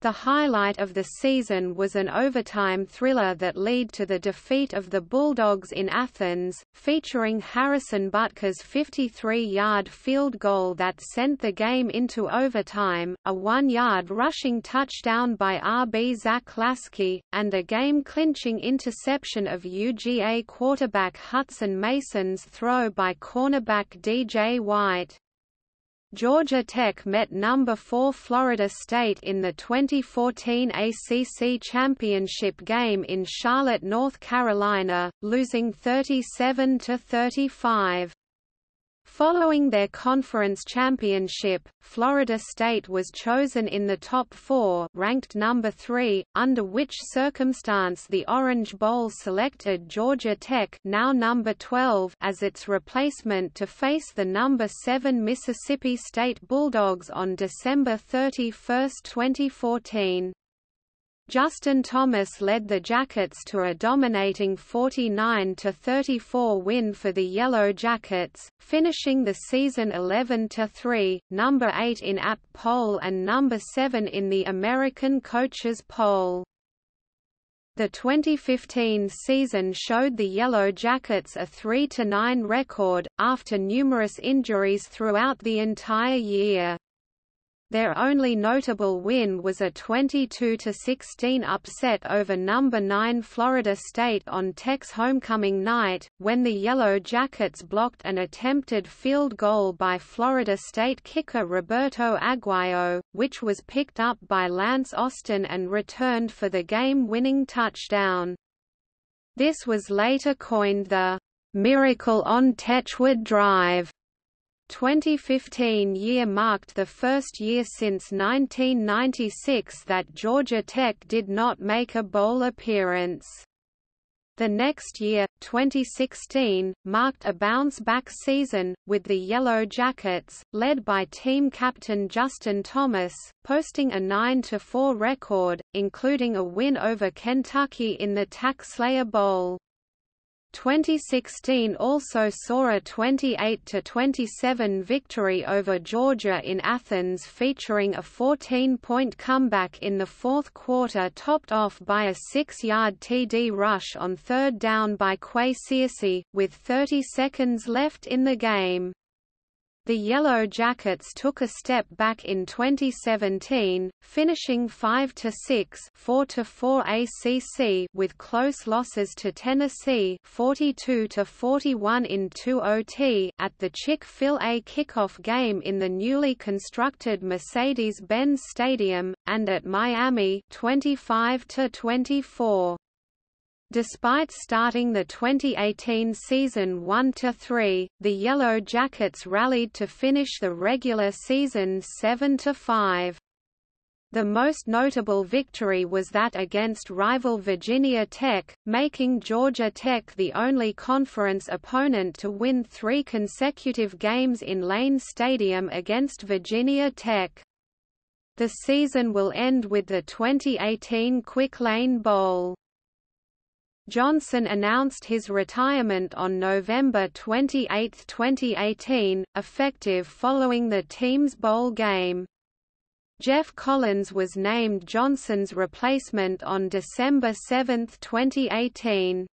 Speaker 1: The highlight of the season was an overtime thriller that led to the defeat of the Bulldogs in Athens, featuring Harrison Butker's 53-yard field goal that sent the game into overtime, a one-yard rushing touchdown by RB Zach Laskey, and a game-clinching interception of UGA quarterback Hutson Mason's throw by cornerback DJ White. Georgia Tech met number 4 Florida State in the 2014 ACC Championship game in Charlotte, North Carolina, losing 37 to 35. Following their conference championship, Florida State was chosen in the top four ranked number three, under which circumstance the Orange Bowl selected Georgia Tech now number 12 as its replacement to face the number 7 Mississippi State Bulldogs on December 31, 2014. Justin Thomas led the Jackets to a dominating 49–34 win for the Yellow Jackets, finishing the season 11–3, number 8 in AP poll and number 7 in the American Coaches poll. The 2015 season showed the Yellow Jackets a 3–9 record, after numerous injuries throughout the entire year. Their only notable win was a 22–16 upset over number 9 Florida State on Tech's homecoming night, when the Yellow Jackets blocked an attempted field goal by Florida State kicker Roberto Aguayo, which was picked up by Lance Austin and returned for the game-winning touchdown. This was later coined the "'Miracle on Techwood Drive' 2015 year marked the first year since 1996 that Georgia Tech did not make a bowl appearance. The next year, 2016, marked a bounce-back season, with the Yellow Jackets, led by team captain Justin Thomas, posting a 9–4 record, including a win over Kentucky in the TaxSlayer Bowl. 2016 also saw a 28–27 victory over Georgia in Athens featuring a 14-point comeback in the fourth quarter topped off by a six-yard TD rush on third down by Qua Searcy, with 30 seconds left in the game. The Yellow Jackets took a step back in 2017, finishing 5–6 4–4 ACC with close losses to Tennessee 42–41 in 2 OT at the Chick-fil-A kickoff game in the newly constructed Mercedes-Benz Stadium, and at Miami 25–24. Despite starting the 2018 season 1–3, the Yellow Jackets rallied to finish the regular season 7–5. The most notable victory was that against rival Virginia Tech, making Georgia Tech the only conference opponent to win three consecutive games in Lane Stadium against Virginia Tech. The season will end with the 2018 Quick Lane Bowl. Johnson announced his retirement on November 28, 2018, effective following the team's bowl game. Geoff Collins was named Johnson's replacement on December 7, 2018.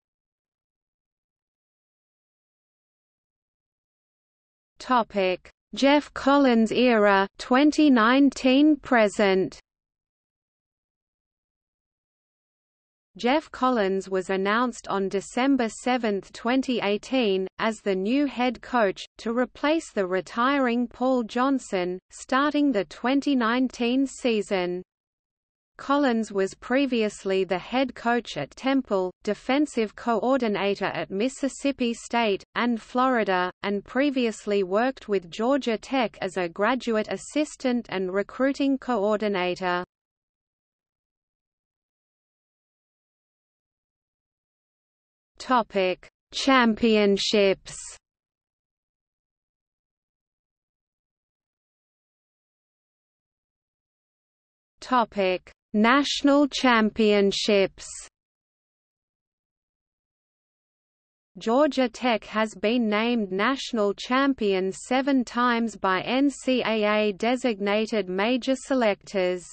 Speaker 1: Topic: Geoff Collins era 2019 present. Geoff Collins was announced on December 7, 2018, as the new head coach, to replace the retiring Paul Johnson, starting the 2019 season. Collins was previously the head coach at Temple, defensive coordinator at Mississippi State, and Florida, and previously worked with Georgia Tech as a graduate assistant and recruiting coordinator. Topic: Championships. Topic: National Championships. Georgia Tech has been named national champion seven times by NCAA-designated major selectors.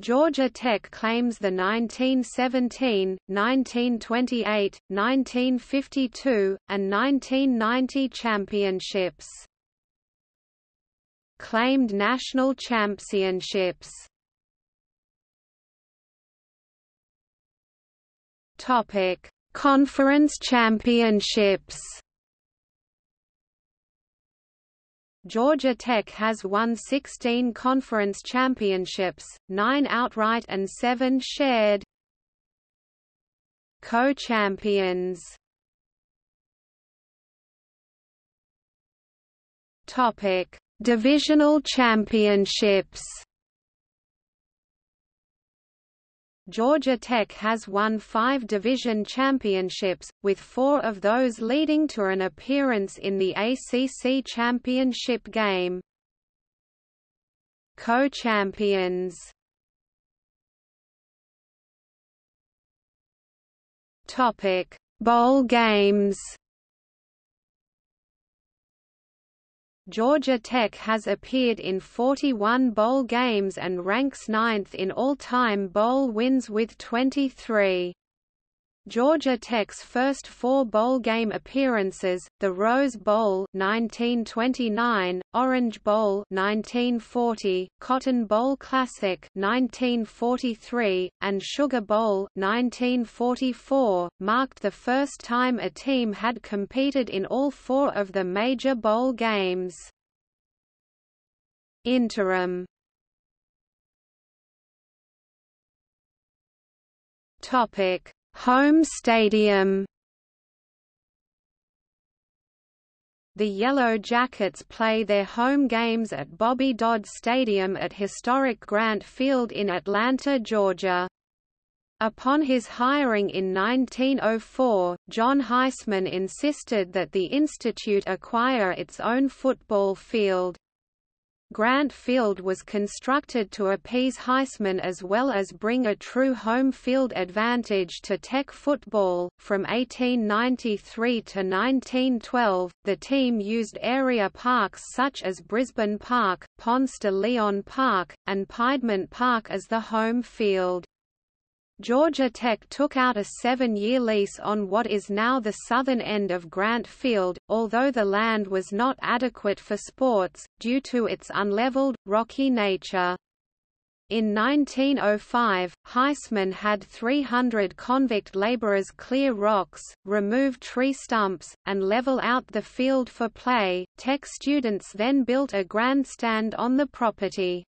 Speaker 1: Georgia Tech claims the 1917, 1928, 1952, and 1990 championships. Claimed national championships Conference championships Georgia Tech has won 16 conference championships, 9 outright and 7 shared. Co-champions Topic: Divisional championships. Georgia Tech has won five division championships, with four of those leading to an appearance in the ACC championship game. Co-champions. Bowl games Georgia Tech has appeared in 41 bowl games and ranks ninth in all-time bowl wins with 23. Georgia Tech's first four bowl game appearances, the Rose Bowl 1929, Orange Bowl 1940, Cotton Bowl Classic 1943, and Sugar Bowl 1944, marked the first time a team had competed in all four of the major bowl games. Interim Topic Home stadium The Yellow Jackets play their home games at Bobby Dodd Stadium at historic Grant Field in Atlanta, Georgia. Upon his hiring in 1904, John Heisman insisted that the institute acquire its own football field. Grant Field was constructed to appease Heisman as well as bring a true home field advantage to Tech football. From 1893 to 1912, the team used area parks such as Brisbane Park, Ponce de Leon Park, and Piedmont Park as the home field. Georgia Tech took out a seven-year lease on what is now the southern end of Grant Field, although the land was not adequate for sports, due to its unleveled, rocky nature. In 1905, Heisman had 300 convict laborers clear rocks, remove tree stumps, and level out the field for play. Tech students then built a grandstand on the property.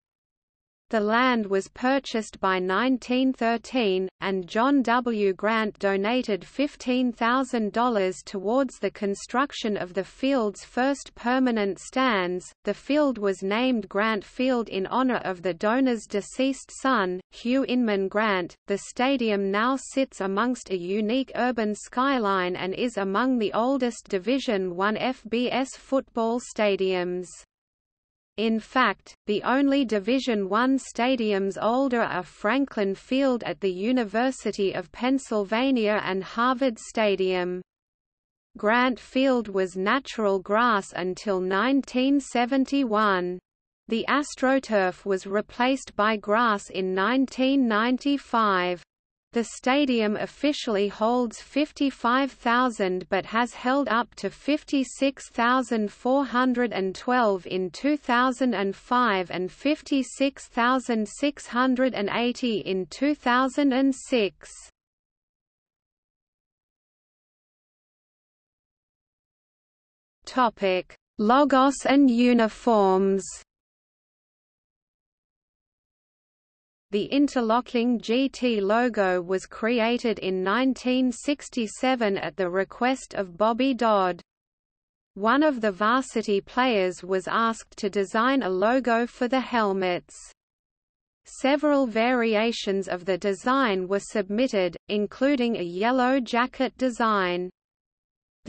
Speaker 1: The land was purchased by 1913, and John W. Grant donated $15,000 towards the construction of the field's first permanent stands. The field was named Grant Field in honor of the donor's deceased son, Hugh Inman Grant. The stadium now sits amongst a unique urban skyline and is among the oldest Division I FBS football stadiums. In fact, the only Division I stadiums older are Franklin Field at the University of Pennsylvania and Harvard Stadium. Grant Field was natural grass until 1971. The AstroTurf was replaced by grass in 1995. The stadium officially holds 55,000 but has held up to 56,412 in 2005 and 56,680 in 2006. Topic: Logos and uniforms. The interlocking GT logo was created in 1967 at the request of Bobby Dodd. One of the varsity players was asked to design a logo for the helmets. Several variations of the design were submitted, including a yellow jacket design.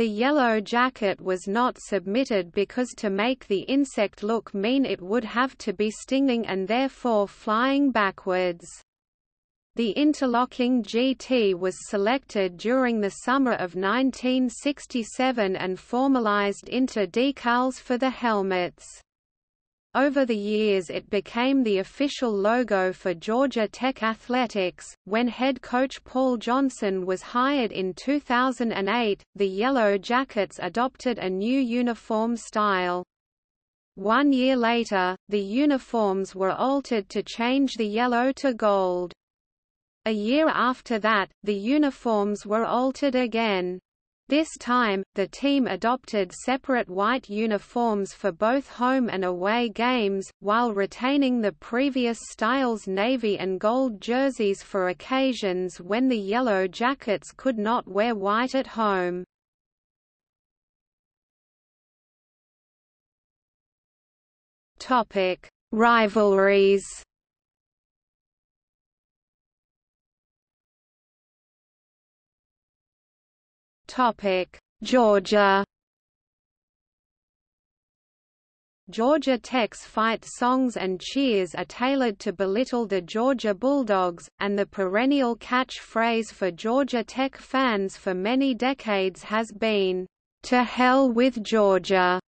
Speaker 1: The yellow jacket was not submitted because to make the insect look mean it would have to be stinging and therefore flying backwards. The interlocking GT was selected during the summer of 1967 and formalized into decals for the helmets. Over the years it became the official logo for Georgia Tech Athletics. When head coach Paul Johnson was hired in 2008, the Yellow Jackets adopted a new uniform style. One year later, the uniforms were altered to change the yellow to gold. A year after that, the uniforms were altered again. This time, the team adopted separate white uniforms for both home and away games, while retaining the previous style's navy and gold jerseys for occasions when the Yellow Jackets could not wear white at home. Rivalries Georgia. Georgia Tech's fight songs and cheers are tailored to belittle the Georgia Bulldogs, and the perennial catch-phrase for Georgia Tech fans for many decades has been, "To hell with Georgia."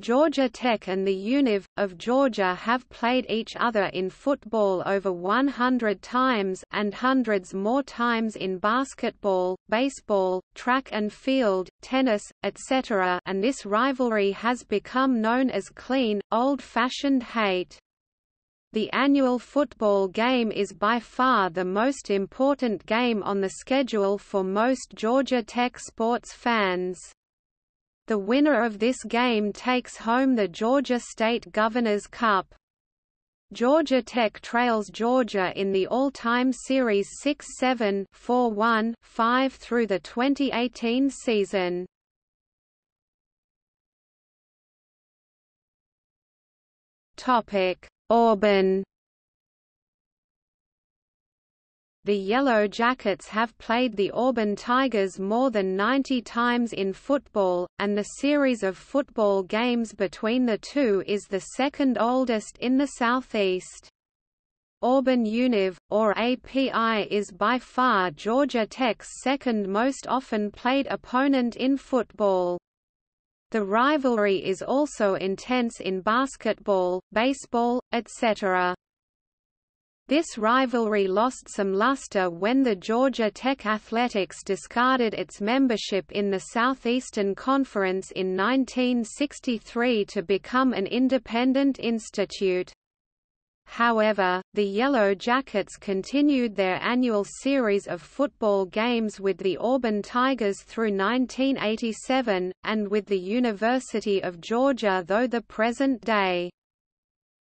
Speaker 1: Georgia Tech and the Univ. of Georgia have played each other in football over 100 times and hundreds more times in basketball, baseball, track and field, tennis, etc. and this rivalry has become known as clean, old-fashioned hate. The annual football game is by far the most important game on the schedule for most Georgia Tech sports fans. The winner of this game takes home the Georgia State Governor's Cup. Georgia Tech trails Georgia in the all-time series 6-7 4-1 5 through the 2018 season. Topic: Auburn The Yellow Jackets have played the Auburn Tigers more than 90 times in football, and the series of football games between the two is the second oldest in the Southeast. Auburn Univ, or API is by far Georgia Tech's second most often played opponent in football. The rivalry is also intense in basketball, baseball, etc. This rivalry lost some luster when the Georgia Tech Athletics discarded its membership in the Southeastern Conference in 1963 to become an independent institute. However, the Yellow Jackets continued their annual series of football games with the Auburn Tigers through 1987, and with the University of Georgia though the present day.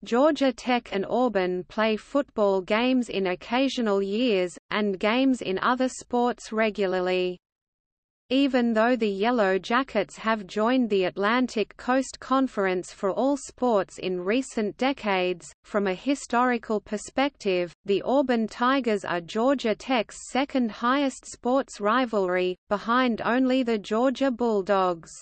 Speaker 1: Georgia Tech and Auburn play football games in occasional years, and games in other sports regularly. Even though the Yellow Jackets have joined the Atlantic Coast Conference for all sports in recent decades, from a historical perspective, the Auburn Tigers are Georgia Tech's second highest sports rivalry, behind only the Georgia Bulldogs.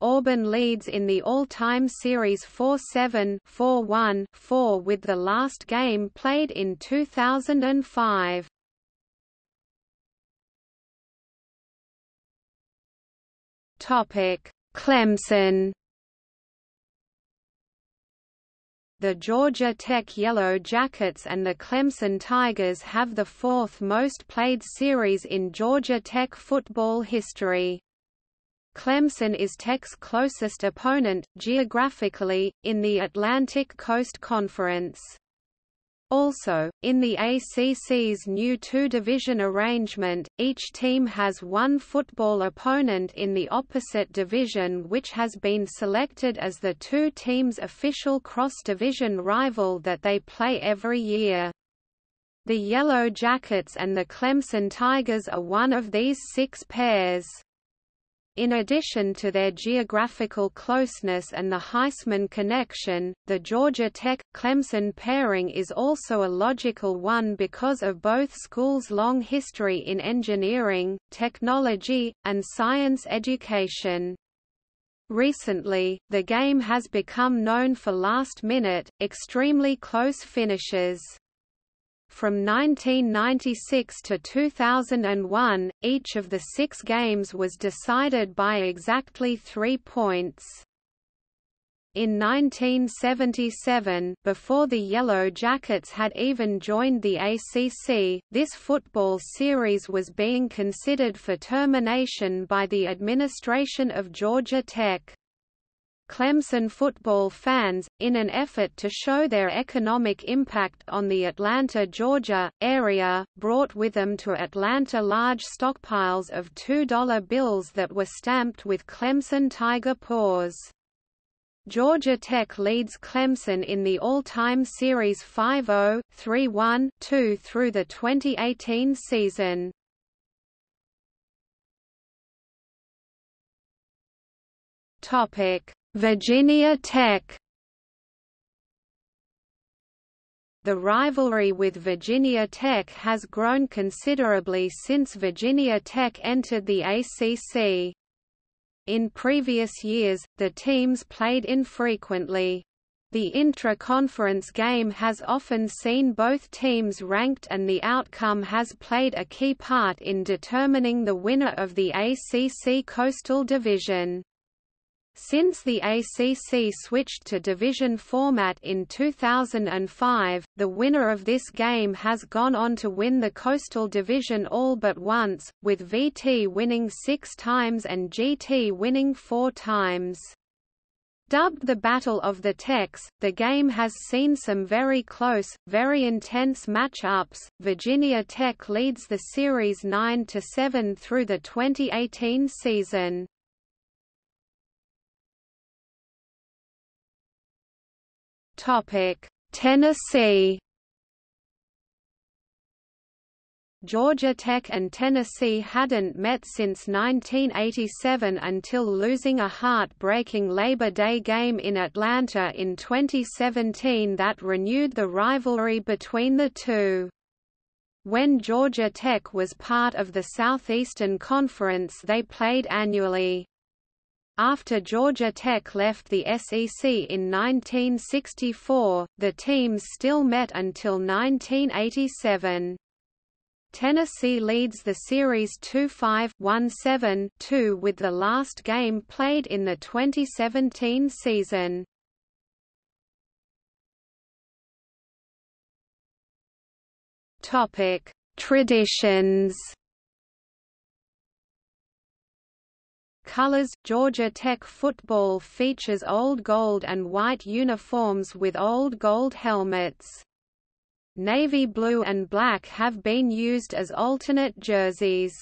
Speaker 1: Auburn leads in the all-time series 4-7, 4-1, 4 with the last game played in 2005. Topic: Clemson The Georgia Tech Yellow Jackets and the Clemson Tigers have the fourth most played series in Georgia Tech football history. Clemson is Tech's closest opponent, geographically, in the Atlantic Coast Conference. Also, in the ACC's new two-division arrangement, each team has one football opponent in the opposite division which has been selected as the two teams' official cross-division rival that they play every year. The Yellow Jackets and the Clemson Tigers are one of these six pairs. In addition to their geographical closeness and the Heisman connection, the Georgia Tech-Clemson pairing is also a logical one because of both schools' long history in engineering, technology, and science education. Recently, the game has become known for last-minute, extremely close finishes. From 1996 to 2001, each of the six games was decided by exactly three points. In 1977, before the Yellow Jackets had even joined the ACC, this football series was being considered for termination by the administration of Georgia Tech. Clemson football fans, in an effort to show their economic impact on the Atlanta, Georgia, area, brought with them to Atlanta large stockpiles of $2 bills that were stamped with Clemson Tiger paws. Georgia Tech leads Clemson in the all-time series 5-0, 3-1, 2 through the 2018 season. Topic Virginia Tech The rivalry with Virginia Tech has grown considerably since Virginia Tech entered the ACC. In previous years, the teams played infrequently. The intra-conference game has often seen both teams ranked and the outcome has played a key part in determining the winner of the ACC Coastal Division. Since the ACC switched to division format in 2005, the winner of this game has gone on to win the Coastal Division all but once, with VT winning six times and GT winning four times. Dubbed the Battle of the Techs, the game has seen some very close, very intense match-ups. Virginia Tech leads the series 9–7 through the 2018 season.
Speaker 2: Tennessee.
Speaker 1: Georgia Tech and Tennessee hadn't met since 1987 until losing a heart-breaking Labor Day game in Atlanta in 2017 that renewed the rivalry between the two. When Georgia Tech was part of the Southeastern Conference they played annually. After Georgia Tech left the SEC in 1964, the teams still met until 1987. Tennessee leads the series 2-5-1-7-2 with the last game played in the 2017 season.
Speaker 2: Topic: Traditions
Speaker 1: Colors Georgia Tech football features old gold and white uniforms with old gold helmets. Navy blue and black have been used as alternate jerseys.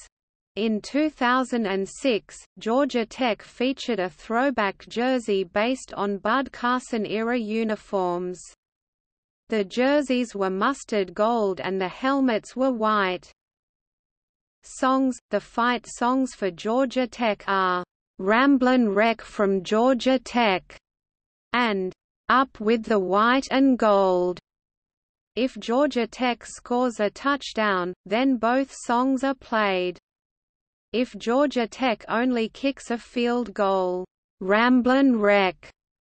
Speaker 1: In 2006, Georgia Tech featured a throwback jersey based on Bud Carson-era uniforms. The jerseys were mustard gold and the helmets were white. Songs The fight songs for Georgia Tech are Ramblin' Wreck from Georgia Tech and Up with the White and Gold. If Georgia Tech scores a touchdown, then both songs are played. If Georgia Tech only kicks a field goal, Ramblin' Wreck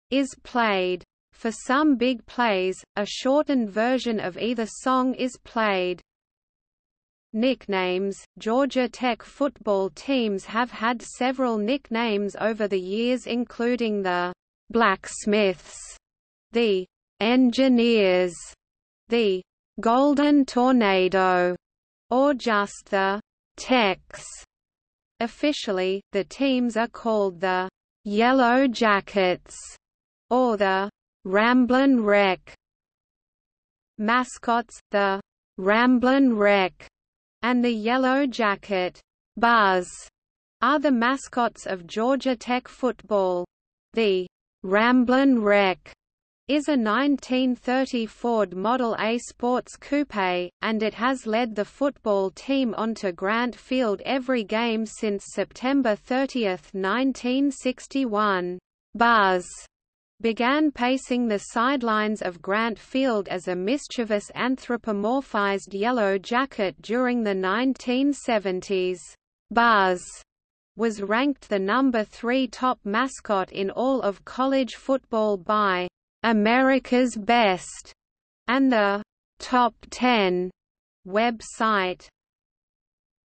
Speaker 1: is played. For some big plays, a shortened version of either song is played. Nicknames Georgia Tech football teams have had several nicknames over the years including the Blacksmiths, the Engineers, the Golden Tornado, or just the Techs. Officially, the teams are called the Yellow Jackets or the Ramblin' Wreck. Mascots, the Ramblin' Wreck and the Yellow Jacket Buzz are the mascots of Georgia Tech football. The Ramblin' Wreck is a 1930 Ford Model A Sports Coupe, and it has led the football team onto Grant Field every game since September 30, 1961. Buzz began pacing the sidelines of Grant Field as a mischievous anthropomorphized yellow jacket during the 1970s. Buzz was ranked the number three top mascot in all of college football by America's Best and the Top 10 website.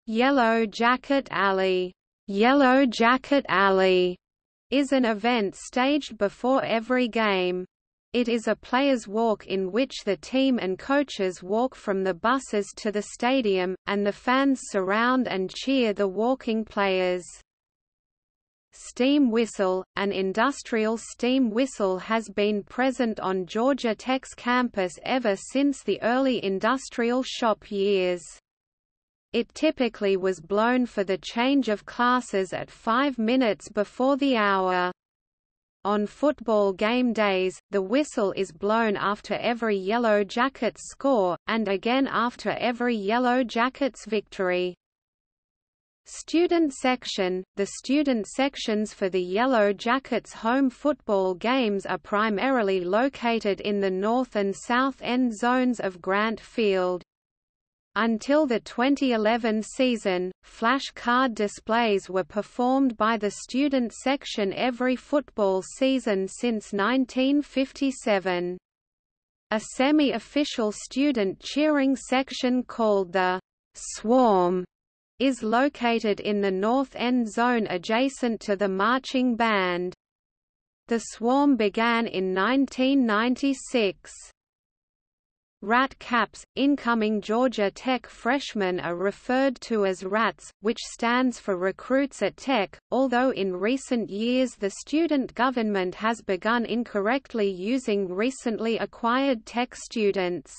Speaker 1: Yellow Jacket Alley, Yellow Jacket Alley is an event staged before every game. It is a player's walk in which the team and coaches walk from the buses to the stadium, and the fans surround and cheer the walking players. Steam whistle, an industrial steam whistle has been present on Georgia Tech's campus ever since the early industrial shop years. It typically was blown for the change of classes at five minutes before the hour. On football game days, the whistle is blown after every Yellow Jackets score, and again after every Yellow Jackets victory. Student section – The student sections for the Yellow Jackets home football games are primarily located in the north and south end zones of Grant Field. Until the 2011 season, flash card displays were performed by the student section every football season since 1957. A semi-official student cheering section called the Swarm is located in the north end zone adjacent to the marching band. The swarm began in 1996. Rat Caps, incoming Georgia Tech freshmen are referred to as RATs, which stands for Recruits at Tech, although in recent years the student government has begun incorrectly using recently acquired Tech students.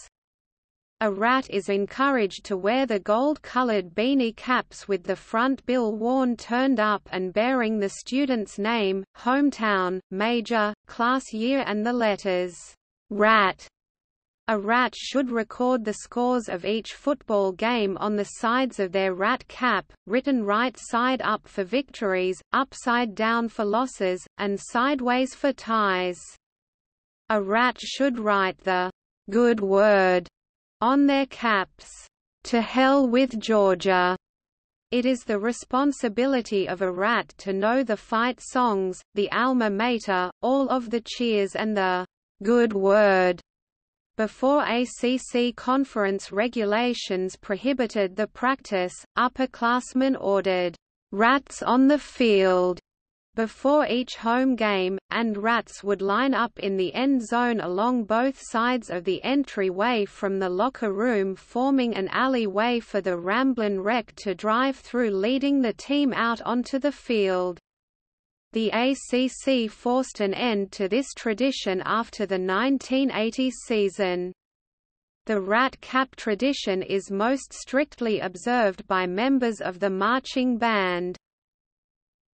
Speaker 1: A rat is encouraged to wear the gold-colored beanie caps with the front bill worn turned up and bearing the student's name, hometown, major, class year and the letters RAT a rat should record the scores of each football game on the sides of their rat cap, written right side up for victories, upside down for losses, and sideways for ties. A rat should write the good word on their caps. To hell with Georgia. It is the responsibility of a rat to know the fight songs, the alma mater, all of the cheers and the good word before ACC conference regulations prohibited the practice, upperclassmen ordered, "'rats on the field' before each home game, and rats would line up in the end zone along both sides of the entryway from the locker room forming an alleyway for the Ramblin' Wreck to drive through leading the team out onto the field. The ACC forced an end to this tradition after the 1980 season. The rat cap tradition is most strictly observed by members of the marching band.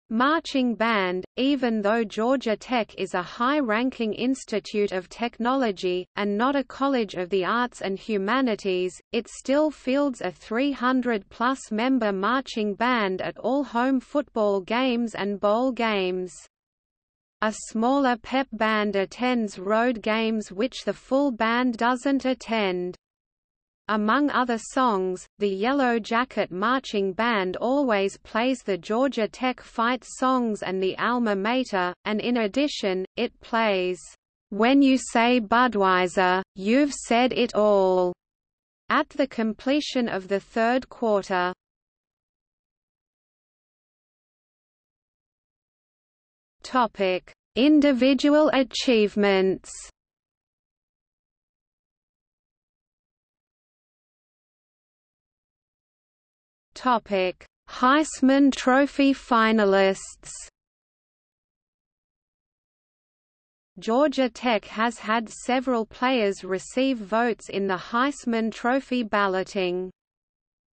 Speaker 1: Marching Band, even though Georgia Tech is a high-ranking institute of technology, and not a college of the arts and humanities, it still fields a 300-plus member marching band at all home football games and bowl games. A smaller pep band attends road games which the full band doesn't attend. Among other songs, the Yellow Jacket Marching Band always plays the Georgia Tech fight songs and the Alma Mater, and in addition, it plays, "'When You Say Budweiser, You've Said It All' at the completion of the third quarter. Individual achievements Topic: Heisman Trophy finalists. Georgia Tech has had several players receive votes in the Heisman Trophy balloting.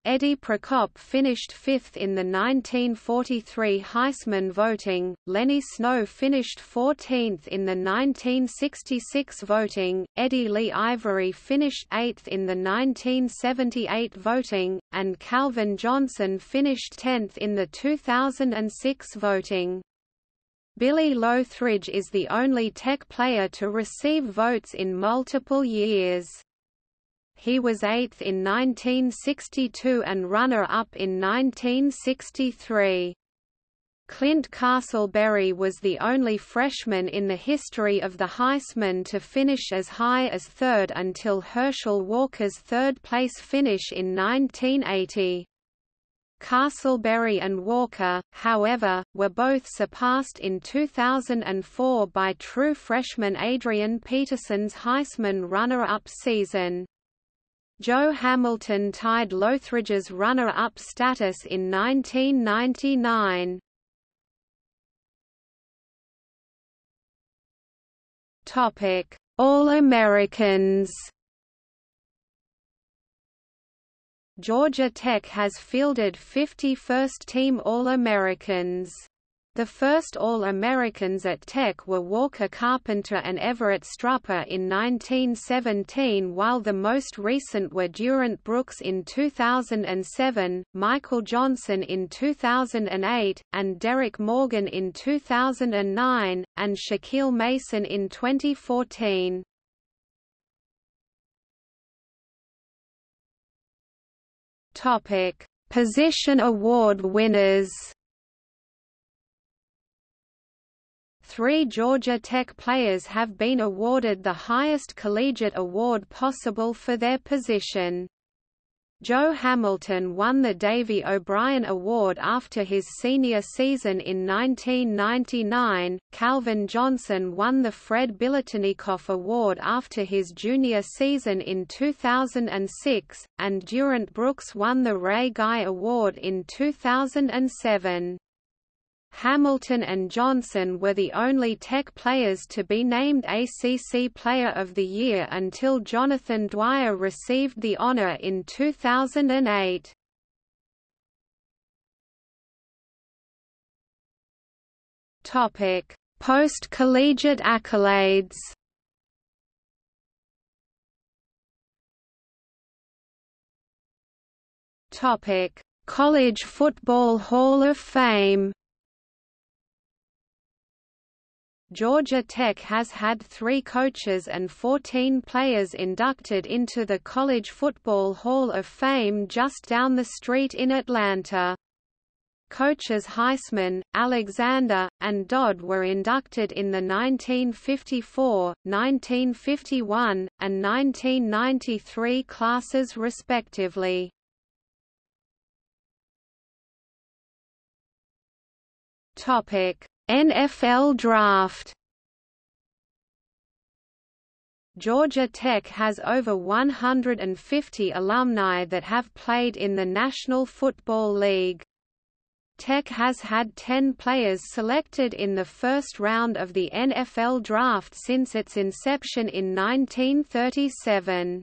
Speaker 1: Eddie Prokop finished fifth in the 1943 Heisman voting, Lenny Snow finished 14th in the 1966 voting, Eddie Lee Ivory finished 8th in the 1978 voting, and Calvin Johnson finished 10th in the 2006 voting. Billy Lothridge is the only Tech player to receive votes in multiple years. He was eighth in 1962 and runner-up in 1963. Clint Castleberry was the only freshman in the history of the Heisman to finish as high as third until Herschel Walker's third-place finish in 1980. Castleberry and Walker, however, were both surpassed in 2004 by true freshman Adrian Peterson's Heisman runner-up season. Joe Hamilton tied Lothridge's runner-up status in 1999. Topic: All-Americans. Georgia Tech has fielded 50 first-team All-Americans. The first All-Americans at Tech were Walker Carpenter and Everett Strupper in 1917 while the most recent were Durant Brooks in 2007, Michael Johnson in 2008, and Derrick Morgan in 2009, and Shaquille Mason in 2014. Position award winners Three Georgia Tech players have been awarded the highest collegiate award possible for their position. Joe Hamilton won the Davy O'Brien Award after his senior season in 1999, Calvin Johnson won the Fred Biletnikoff Award after his junior season in 2006, and Durant Brooks won the Ray Guy Award in 2007. Hamilton and Johnson were the only Tech players to be named ACC Player of the Year until Jonathan Dwyer received the honor in 2008. Topic: Post-collegiate accolades. Topic: College Football Hall of Fame. Georgia Tech has had three coaches and 14 players inducted into the College Football Hall of Fame just down the street in Atlanta. Coaches Heisman, Alexander, and Dodd were inducted in the 1954, 1951, and 1993 classes respectively. Topic: NFL Draft Georgia Tech has over 150 alumni that have played in the National Football League. Tech has had 10 players selected in the first round of the NFL Draft since its inception in 1937.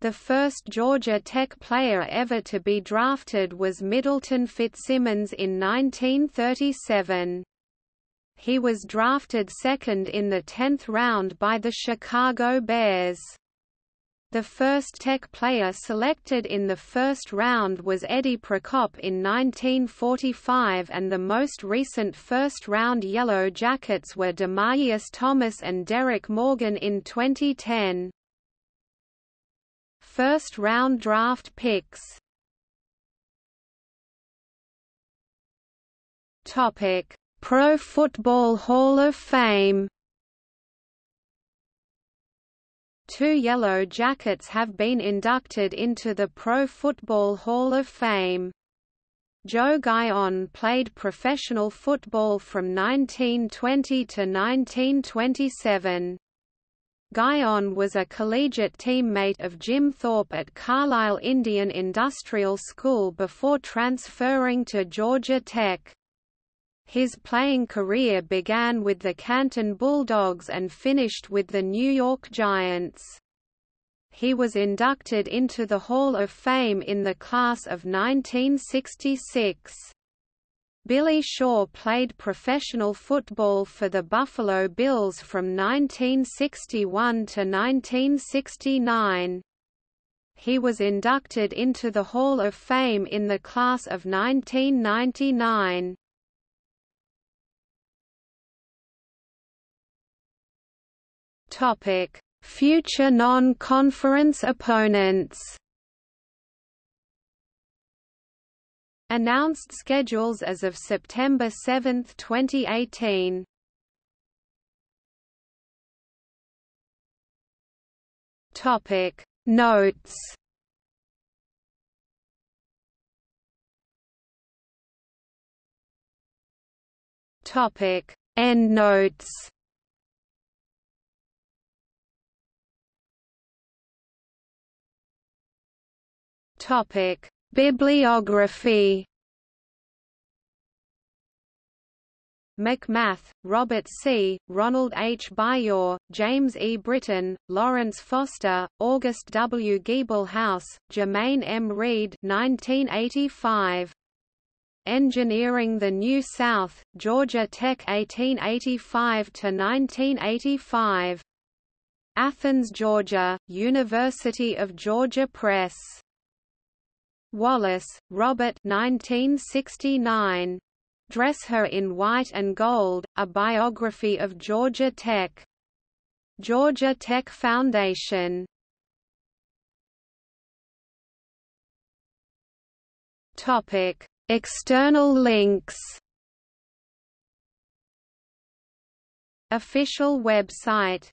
Speaker 1: The first Georgia Tech player ever to be drafted was Middleton Fitzsimmons in 1937. He was drafted second in the 10th round by the Chicago Bears. The first Tech player selected in the first round was Eddie Prokop in 1945 and the most recent first-round Yellow Jackets were Demaryius Thomas and Derrick Morgan in 2010. First-round draft picks Topic Pro Football Hall of Fame Two Yellow Jackets have been inducted into the Pro Football Hall of Fame. Joe Guyon played professional football from 1920 to 1927. Guyon was a collegiate teammate of Jim Thorpe at Carlisle Indian Industrial School before transferring to Georgia Tech. His playing career began with the Canton Bulldogs and finished with the New York Giants. He was inducted into the Hall of Fame in the class of 1966. Billy Shaw played professional football for the Buffalo Bills from 1961 to 1969. He was inducted into the Hall of Fame in the class of 1999. Topic: Future non-conference opponents. Announced schedules as of September 7, 2018. Topic: Notes. Topic: Endnotes. Topic: Bibliography. McMath, Robert C., Ronald H. Bayor, James E. Brittain, Lawrence Foster, August W. Giebelhaus, Germain M. Reed 1985. Engineering the New South, Georgia Tech 1885–1985. Athens, Georgia, University of Georgia Press. Wallace, Robert 1969. Dress Her in White and Gold, A Biography of Georgia Tech. Georgia Tech Foundation. Topic: External links. Official website